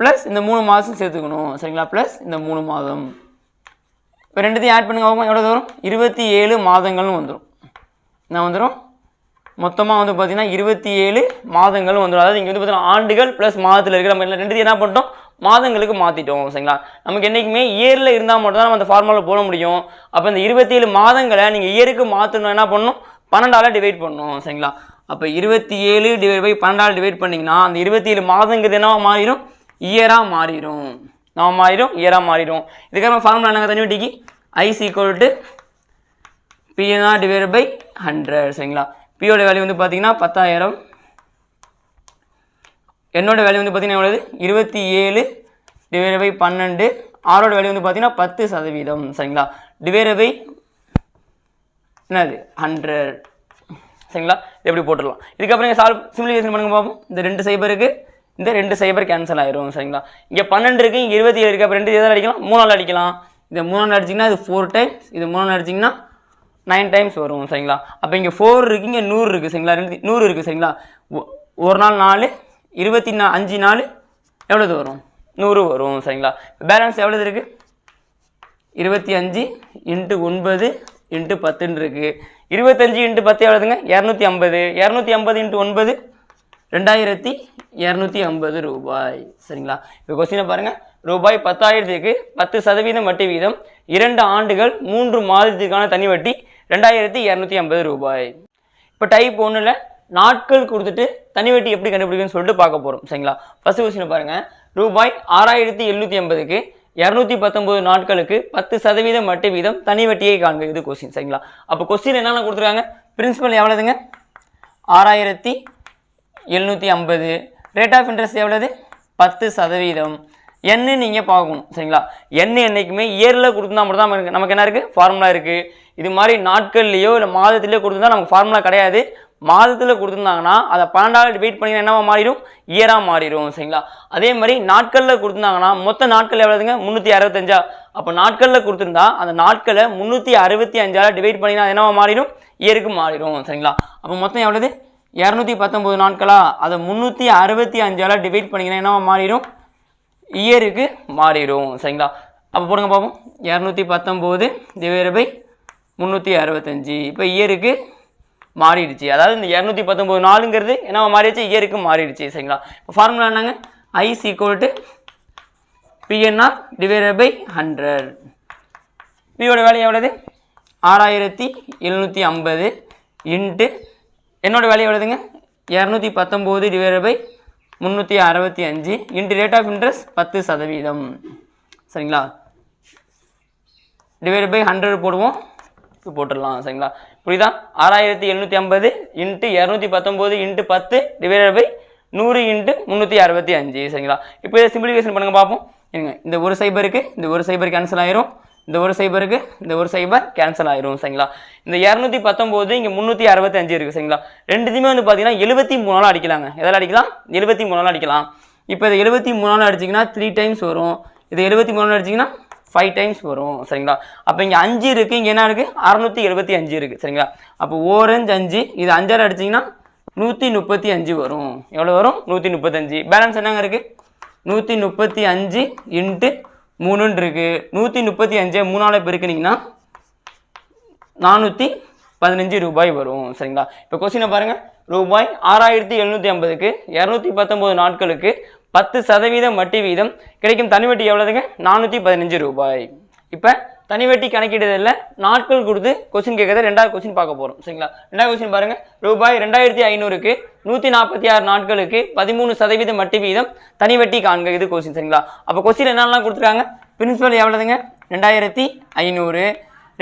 S1: ப்ளஸ் இந்த மூணு மாதம் சேர்த்துக்கணும் சரிங்களா? ப்ளஸ் இந்த மூணு மாதம். இப்போ ரெண்டுத்தையும் ஆட் பண்ணுங்க எவ்வளோ வரும்? இருபத்தி ஏழு மாதங்கள்னு வந்துடும் என்ன வந்துடும் மொத்தமாக வந்து பார்த்திங்கன்னா இருபத்தி ஏழு மாதங்கள் வந்துடும் அதாவது இங்கே வந்து பார்த்தீங்கன்னா ஆண்டுகள் ப்ளஸ் மாதத்தில் இருக்கிற நம்ம ரெண்டு என்ன பண்ணிட்டோம்? மாதங்களுக்கு மாற்றிட்டோம் சரிங்களா? நமக்கு என்றைக்குமே இயரில் இருந்தால் மட்டும்தான் நம்ம அந்த ஃபார்முலா போட முடியும். அப்போ இந்த இருபத்தி ஏழு மாதங்களை நீங்கள் இயருக்கு மாற்றணும் என்ன பண்ணணும்? பன்னெண்டாவில் டிவைட் பண்ணணும் சரிங்களா? அப்போ இருபத்தி ஏழு டிவைட் பை பன்னெண்டால் டிவைட் பண்ணிங்கன்னா அந்த இருபத்தி ஏழு மாதங்கிறது என்னவா மாறிடும்? இயராக மாறிடும். நம்ம மாறிடும்? இயராக மாறிடும். இதுக்கப்புறம் ஃபார்முலா என்னங்க தனி வட்டிக்கு I is equal to PNR divide by hundred சரிங்களா? பியோட வேல்யூ வந்து பார்த்தீங்கன்னா பத்தாயிரம். என்னோட வேல்யூ வந்து பார்த்தீங்கன்னா எவ்வளவு? இருபத்தி ஏழு டிவைட் பை பன்னெண்டு. ஆரோட வேல்யூ வந்து பார்த்தீங்கன்னா பத்து சதவீதம் சரிங்களா? டிவைட் பை என்னது? ஹண்ட்ரட் சரிங்களா? இது எப்படி போட்டுடலாம். இதுக்கப்புறம் நீங்கள் சால்வ் சிம்பிளிஃபிகேஷன் பண்ணுங்க பார்ப்போம் இந்த ரெண்டு சைபருக்கு இந்த ரெண்டு சைபர் கேன்சல் ஆயிரும் சரிங்களா? இங்கே பன்னெண்டு இருக்குது இங்கே இருபத்தி ஏழு இருக்குது அப்போ ரெண்டு எதாவது அடிக்கலாம்? மூணால் அடிக்கலாம். இந்த மூணால் அடிச்சிங்கன்னா இது ஃபோர் டைம்ஸ் இது மூணால் அடிச்சிங்கன்னா நைன் டைம்ஸ் வரும் சரிங்களா? அப்போ இங்கே ஃபோர் இருக்குது இங்கே நூறு இருக்குது சரிங்களா? ரெண்டு நூறு இருக்குது சரிங்களா? ஒரு நாள் நாலு இருபத்தி நா அஞ்சு நாலு எவ்வளோது வரும்? நூறு வரும் சரிங்களா? பேலன்ஸ் எவ்வளோது இருக்குது இருபத்தி அஞ்சு இன்ட்டு ஒன்பது இன்ட்டு பத்துன்னு இருக்குது இருபத்தஞ்சு இன்ட்டு பத்து எவ்வளோதுங்க இரநூத்தி ஐம்பது. இரநூத்தி ஐம்பது இன்ட்டு ஒன்பது ரெண்டாயிரத்தி இரநூத்தி ஐம்பது ரூபாய் சரிங்களா? இப்போ கொஸ்டினை பாருங்கள் ரூபாய் பத்தாயிரத்துக்கு பத்து சதவீதம் வட்டி வீதம் இரண்டு ஆண்டுகள் மூன்று மாதத்திற்கான தனி வட்டி ரெண்டாயிரத்தி இரநூத்தி ஐம்பது ரூபாய். இப்போ டைப் ஒன்றில் நாட்கள் கொடுத்துட்டு தனி வட்டி எப்படி கண்டுபிடிக்குன்னு சொல்லிட்டு பார்க்க போகிறோம் சரிங்களா? ஃபர்ஸ்ட் கொஸ்டின் பாருங்கள் ரூபாய் ஆறாயிரத்தி எழுநூற்றி ஐம்பதுக்கு இரநூத்தி பத்தொம்பது நாட்களுக்கு பத்து சதவீதம் வட்டி வீதம் தனி வட்டியை காண்க. இது கொஸ்டின் சரிங்களா? அப்போ கொஸ்டின் என்னென்ன கொடுத்துருக்காங்க? பிரின்சிபல் எவ்வளோதுங்க ஆறாயிரத்தி எழுநூற்றி ஐம்பது. ரேட் ஆஃப் இன்ட்ரெஸ்ட் எவ்வளோது பத்து சதவீதம். என்னு நீங்கள் பார்க்கணும் சரிங்களா? என்ன என்றைக்குமே இயரில் கொடுத்துருந்தா மட்டும் தான் நமக்கு நமக்கு என்ன இருக்குது ஃபார்முலா இருக்குது இது மாதிரி நாட்கள்லையோ இல்லை மாதத்துலேயோ கொடுத்துருந்தா நமக்கு ஃபார்முலா கிடையாது. மாதத்தில் கொடுத்துருந்தாங்கன்னா அதை பன்னெண்டாவது டிவைட் பண்ணி என்னவா மாறிடும்? இயராக மாறிடும் சரிங்களா? அதே மாதிரி நாட்களில் கொடுத்துருந்தாங்கன்னா மொத்த நாட்கள் எவ்வளோதுங்க முந்நூற்றி அறுபத்தஞ்சா. அப்போ நாட்களில் கொடுத்துருந்தா அந்த நாட்களை முந்நூற்றி அறுபத்தி அஞ்சால் டிவைட் பண்ணினா என்னவா மாறிடும்? இயருக்கு மாறிடும் சரிங்களா? அப்போ மொத்தம் எவ்வளோது இரநூத்தி பத்தொம்போது நாட்களா? அதை முந்நூற்றி அறுபத்தி அஞ்சால் டிவைட் பண்ணிங்கன்னா என்னவா மாறிடும்? இயருக்கு மாறிடும். சரிங்களா? அப்போ போடுங்க பார்ப்போம் இரநூத்தி பத்தொம்போது டிவைட் பை முந்நூற்றி அறுபத்தஞ்சி. இப்போ இயருக்கு மாறிடுச்சு. அதாவது இந்த இரநூத்தி பத்தொம்போது நாலுங்கிறது என்ன மாறிடுச்சு? இயருக்கு மாறிடுச்சு. சரிங்களா? இப்போ ஃபார்முலா என்னங்க? I is equal to PNR divide by hundred பியோட வேலை எவ்வளவு? ஆறாயிரத்தி எழுநூற்றி ஐம்பது இன்ட்டு என்னோட வேலை எவ்வளோதுங்க இரநூத்தி பத்தொம்போது டிவைட் பை முந்நூற்றி அறுபத்தி அஞ்சு. இன்ட்டு ரேட் ஆஃப் இன்ட்ரெஸ்ட் பத்து சதவீதம். சரிங்களா? டிவைட் பை ஹண்ட்ரட் போடுவோம். போட்டுடலாம் சரிங்களா? புரியுதா? ஆறாயிரத்தி எழுநூற்றி ஐம்பது இன்ட்டு இரநூத்தி பத்தொம்போது இன்ட்டு பத்து டிவைட் பை நூறு இன்ட்டு முந்நூற்றி அறுபத்தி அஞ்சு சரிங்களா? இப்போ இதை சிம்பிளிஃபிகேஷன் பண்ணுங்க பார்ப்போம். இருங்க இந்த ஒரு சைபருக்கு இந்த ஒரு சைபர் கேன்சல் ஆயிரும். இந்த ஒரு சைபருக்கு இந்த ஒரு சைபர் கேன்சல் ஆயிரும் சரிங்களா? இந்த இரநூத்தி பத்தொம்போது இங்கே முந்நூற்றி அறுபத்தஞ்சு இருக்குது சரிங்களா? ரெண்டுத்தையுமே வந்து பார்த்தீங்கன்னா எழுபத்தி மூணு நாள் அடிக்கலாங்க. எதால் அடிக்கலாம்? எழுபத்தி மூணு அடிக்கலாம். இப்போ இது எழுபத்தி மூணு நாள் அடிச்சிங்கன்னா த்ரீ டைம்ஸ் வரும். இது எழுபத்தி மூணு நாள் அடிச்சிங்கன்னா ஃபைவ் டைம்ஸ் வரும் சரிங்களா? அப்போ இங்கே அஞ்சு இருக்குது இங்கே என்ன இருக்குது அறநூற்றி எழுபத்தி அஞ்சு இருக்குது சரிங்களா? அப்போ ஓரஞ்சு அஞ்சு இது அஞ்சாறு அடிச்சிங்கன்னா நூற்றி முப்பத்தி அஞ்சு வரும். எவ்வளோ வரும்? நூற்றி முப்பத்தஞ்சு. பேலன்ஸ் என்னங்க இருக்குது நூற்றி முப்பத்தி அஞ்சு இன்ட்டு மூணுன்னு இருக்குது நூற்றி முப்பத்தி அஞ்சு மூணால் பெருக்குனீங்கன்னா நானூற்றி பதினஞ்சு ரூபாய் வரும். சரிங்களா? இப்போ கொஸ்டினை பாருங்கள் ரூபாய் ஆறாயிரத்தி எழுநூற்றி ஐம்பதுக்கு இரநூத்தி பத்தொம்போது நாட்களுக்கு பத்து சதவீதம் வட்டி வீதம் கிடைக்கும் தனி வட்டி எவ்வளோதுங்க நானூற்றி பதினஞ்சு ரூபாய். இப்போ தனி வட்டி கணக்கிடுறதில்ல நாட்கள் கொடுத்து கொஸ்டின் கேட்கறது ரெண்டாவது கொஸ்டின் பார்க்க போகிறோம் சரிங்களா? ரெண்டாவது கொஸ்டின் பாருங்கள் ரூபாய் ரெண்டாயிரத்தி ஐநூறுக்கு நூற்றி நாற்பத்தி ஆறு நாட்களுக்கு பதிமூணு சதவீதம் வட்டி வீதம் தனி வட்டி காண்க. இது கொஸ்டின் சரிங்களா? அப்போ கொஸ்டின் என்னெல்லாம் கொடுத்துருக்காங்க? பிரின்சிபல் எவ்வளோதுங்க ரெண்டாயிரத்தி ஐநூறு.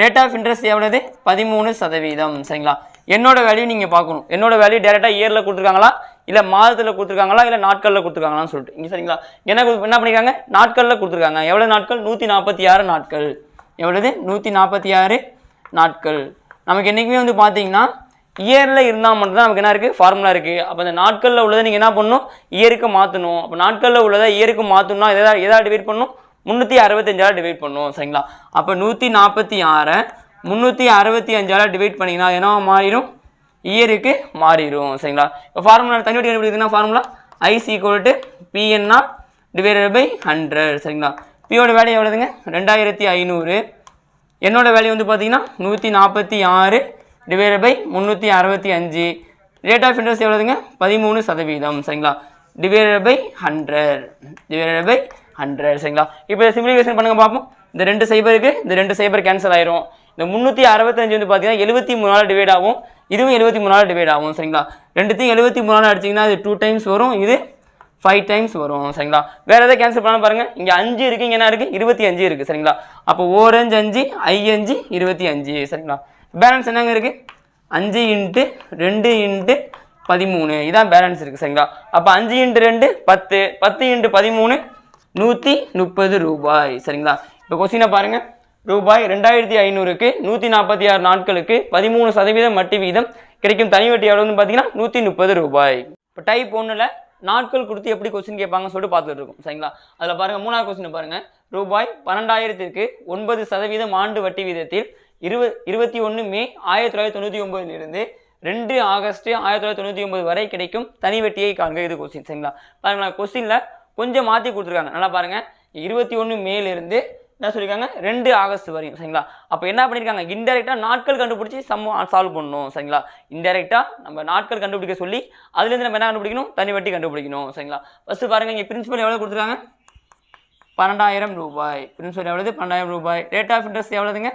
S1: ரேட் ஆஃப் இன்ட்ரெஸ்ட் எவ்வளவு? பதிமூணு சதவீதம். சரிங்களா? என்னோட வேல்யூ நீங்கள் பார்க்கணும். என்னோட வேல்யூ டேரெக்டாக இயரில் கொடுத்துருக்காங்களா? இல்லை மாதத்தில் கொடுத்துருக்காங்களா? இல்லை நாட்களில் கொடுத்துருக்காங்களான்னு சொல்லிட்டு. இங்கே சரிங்களா? என்ன என்ன பண்ணிருக்காங்க? நாட்களில் கொடுத்துருக்காங்க. எவ்வளோ நாட்கள்? நூற்றி நாற்பத்தி ஆறு நாட்கள். எவ்வளவு? நூற்றி நாற்பத்தி ஆறு நாட்கள். நமக்கு என்றைக்குமே வந்து பார்த்தீங்கன்னா இயரில் இருந்தால் மட்டும்தான் நமக்கு என்ன இருக்குது ஃபார்முலா இருக்குது அப்போ அந்த நாட்களில் உள்ளதை நீங்கள் என்ன பண்ணணும்? இயருக்கு மாற்றணும் அப்போ நாட்களில் உள்ளதை இயருக்கு மாற்றணும்னா எதா எதாவது டிவைட் பண்ணணும்? முந்நூற்றி அறுபத்தஞ்சாயிரம் டிவைட் பண்ணுவோம் சரிங்களா? அப்போ நூற்றி நாற்பத்தி ஆறை முந்நூற்றி அறுபத்தி அஞ்சாயிரம் டிவைட் பண்ணிங்கன்னா என்னவா மாறிடும்? இயருக்கு மாறிடும். சரிங்களா? இப்போ ஃபார்முலா தண்ணி வட்டி கண்டுபிடிக்கிறதுனா ஃபார்முலா ஐசி கோல்ட்டு பிஎன்னா பிஎன்ஆர் டிவைடட் பை ஹண்ட்ரட் சரிங்களா? பியோட வேல்யூ எவ்வளோதுங்க ரெண்டாயிரத்தி ஐநூறு. என்னோடய வேல்யூ வந்து பார்த்தீங்கன்னா நூற்றி நாற்பத்தி ஆறு டிவைட் பை முந்நூற்றி அறுபத்தி அஞ்சு. ரேட் ஆஃப் இன்ட்ரெஸ்ட் எவ்வளோதுங்க பதிமூணு சதவீதம் சரிங்களா? Divided by hundred divided by hundred சரிங்களா? இப்போ சிம்பிளிஃபிகேஷன் பண்ணுங்க பார்ப்போம் இந்த ரெண்டு சைபருக்கு இந்த ரெண்டு சைபர் கேன்சல் ஆயிரும். இந்த முந்நூற்றி அறுபத்தஞ்சு வந்து பார்த்தீங்கன்னா எழுபத்தி மூணு நாள் டிவைட் ஆகும். இதுவும் எழுபத்தி மூணு நாள் டிவைட் ஆகும் சரிங்களா? ரெண்டுத்தையும் எழுபத்தி மூணு நாள் அடிச்சிங்கன்னா அது டூ டைம்ஸ் வரும். இது ஃபைவ் டைம்ஸ் வரும் சரிங்களா? வேறு எதாவது கேன்சல் பண்ண பாருங்கள் இங்கே அஞ்சு இருக்குது இங்கே என்ன இருக்குது இருபத்தி அஞ்சு இருக்குது சரிங்களா? அப்போ ஓரஞ்சு அஞ்சு ஐ அஞ்சு இருபத்தி அஞ்சு சரிங்களா? பேலன்ஸ் என்னங்க இருக்குது அஞ்சு இன்ட்டு ரெண்டு இன்ட்டு பதிமூணு. இதான் பேலன்ஸ் இருக்குது சரிங்களா? அப்போ அஞ்சு இன்ட்டு ரெண்டு பத்து. பத்து இன்ட்டு பதிமூணு நூற்றி முப்பது ரூபாய் சரிங்களா? இப்போ கொஸ்டினை பாருங்கள் ரூபாய் ரெண்டாயிரத்தி ஐநூறுக்கு நூற்றி நாற்பத்தி ஆறு நாட்களுக்கு பதிமூணு சதவீதம் வட்டி வீதம் கிடைக்கும் தனி வட்டி எவ்வளோன்னு பார்த்தீங்கன்னா நூற்றி முப்பது ரூபாய். இப்போ டைப் ஒன்றில் நாட்கள் கொடுத்து எப்படி கொஸ்டின் கேட்பாங்கன்னு சொல்லிட்டு பார்த்துட்டு இருக்கோம். சரிங்களா? அதில் பாருங்கள் மூணாவது கொஸ்டின் பாருங்கள் ரூபாய் பன்னெண்டாயிரத்திற்கு ஒன்பது சதவீதம் ஆண்டு வட்டி வீதத்தில் இருபது இருபத்தி ஒன்று மே ஆயிரத்தி தொள்ளாயிரத்தி தொண்ணூற்றி ஒம்பதுலேருந்து ரெண்டு ஆகஸ்ட் ஆயிரத்தி தொள்ளாயிரத்தி தொண்ணூற்றி ஒம்பது வரை கிடைக்கும் தனி வட்டியை காண்க இது கொஸ்டின் சரிங்களா? பாருங்களா கொஸ்டினில் கொஞ்சம் மாற்றி கொடுத்துருக்காங்க. நல்லா பாருங்கள் இருபத்தி ஒன்று மேலேருந்து என்ன சொல்லியிருக்காங்க ரெண்டு ஆகஸ்ட் வரையும் சரிங்களா? அப்போ என்ன பண்ணியிருக்காங்க இன்டெரக்டாக நாட்கள் கண்டுபிடிச்சி சம் சால்வ் பண்ணணும் சரிங்களா? இன்டெரக்டாக நம்ம நாட்கள் கண்டுபிடிக்க சொல்லி அதுலேருந்து நம்ம என்ன கண்டுபிடிக்கணும்? தனி வட்டி கண்டுபிடிக்கணும் சரிங்களா? ஃபஸ்ட்டு பாருங்கள் இங்கே பிரின்சிபல் எவ்வளோ கொடுத்துருக்காங்க? பன்னெண்டாயிரம் ரூபாய். பிரின்சிபல் எவ்வளோது பன்னெண்டாயிரம் ரூபாய். ரேட் ஆஃப் இன்ட்ரெஸ்ட் எவ்வளோதுங்க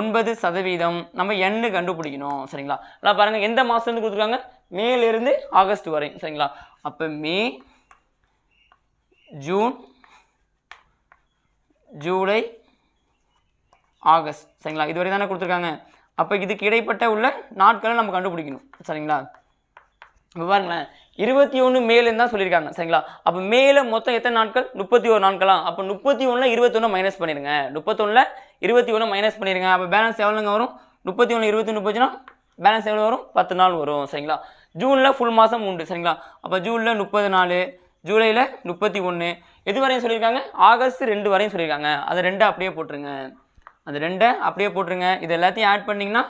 S1: ஒன்பது சதவீதம். நம்ம எண்ணு கண்டுபிடிக்கணும் சரிங்களா? அதான் பாருங்கள் எந்த மாதத்துலேருந்து கொடுத்துருக்காங்க? மேலேருந்து ஆகஸ்ட் வரையும் சரிங்களா? அப்போ மே ஜூன் ஜூலை ஆகஸ்ட். சரிங்களா? இதுவரை தானே கொடுத்துருக்காங்க. அப்போ இதுக்கு இடைப்பட்ட உள்ள நாட்களை நம்ம கண்டுபிடிக்கணும். சரிங்களா? இப்போ பாருங்களேன். இருபத்தி ஒன்று மேலேன்னு தான் சொல்லியிருக்காங்க. சரிங்களா? அப்போ மேலே மொத்தம் எத்தனை நாட்கள்? முப்பத்தி ஒரு நாட்களா? அப்போ முப்பத்தி ஒன்றில் இருபத்தொன்று மைனஸ் பண்ணிடுங்க முப்பத்தொன்னில் இருபத்தி ஒன்று மைனஸ் பண்ணிடுங்க அப்போ பேலன்ஸ் எவ்வளோங்க வரும்? முப்பத்தி ஒன்று இருபத்தி முப்பச்சுனா பேலன்ஸ் எவ்வளோ வரும்? பத்து நாள் வரும். சரிங்களா? ஜூனில் ஃபுல் மாதம் உண்டு. சரிங்களா? அப்போ ஜூனில் முப்பது நாள் ஜூலையில் முப்பத்தி ஒன்று எது வரையும் சொல்லியிருக்காங்க? ஆகஸ்ட் ரெண்டு வரையும் சொல்லியிருக்காங்க. அதை ரெண்டை அப்படியே போட்டுருங்க. அந்த ரெண்டை அப்படியே போட்டுருங்க. இது எல்லாத்தையும் ஆட் பண்ணிங்கன்னா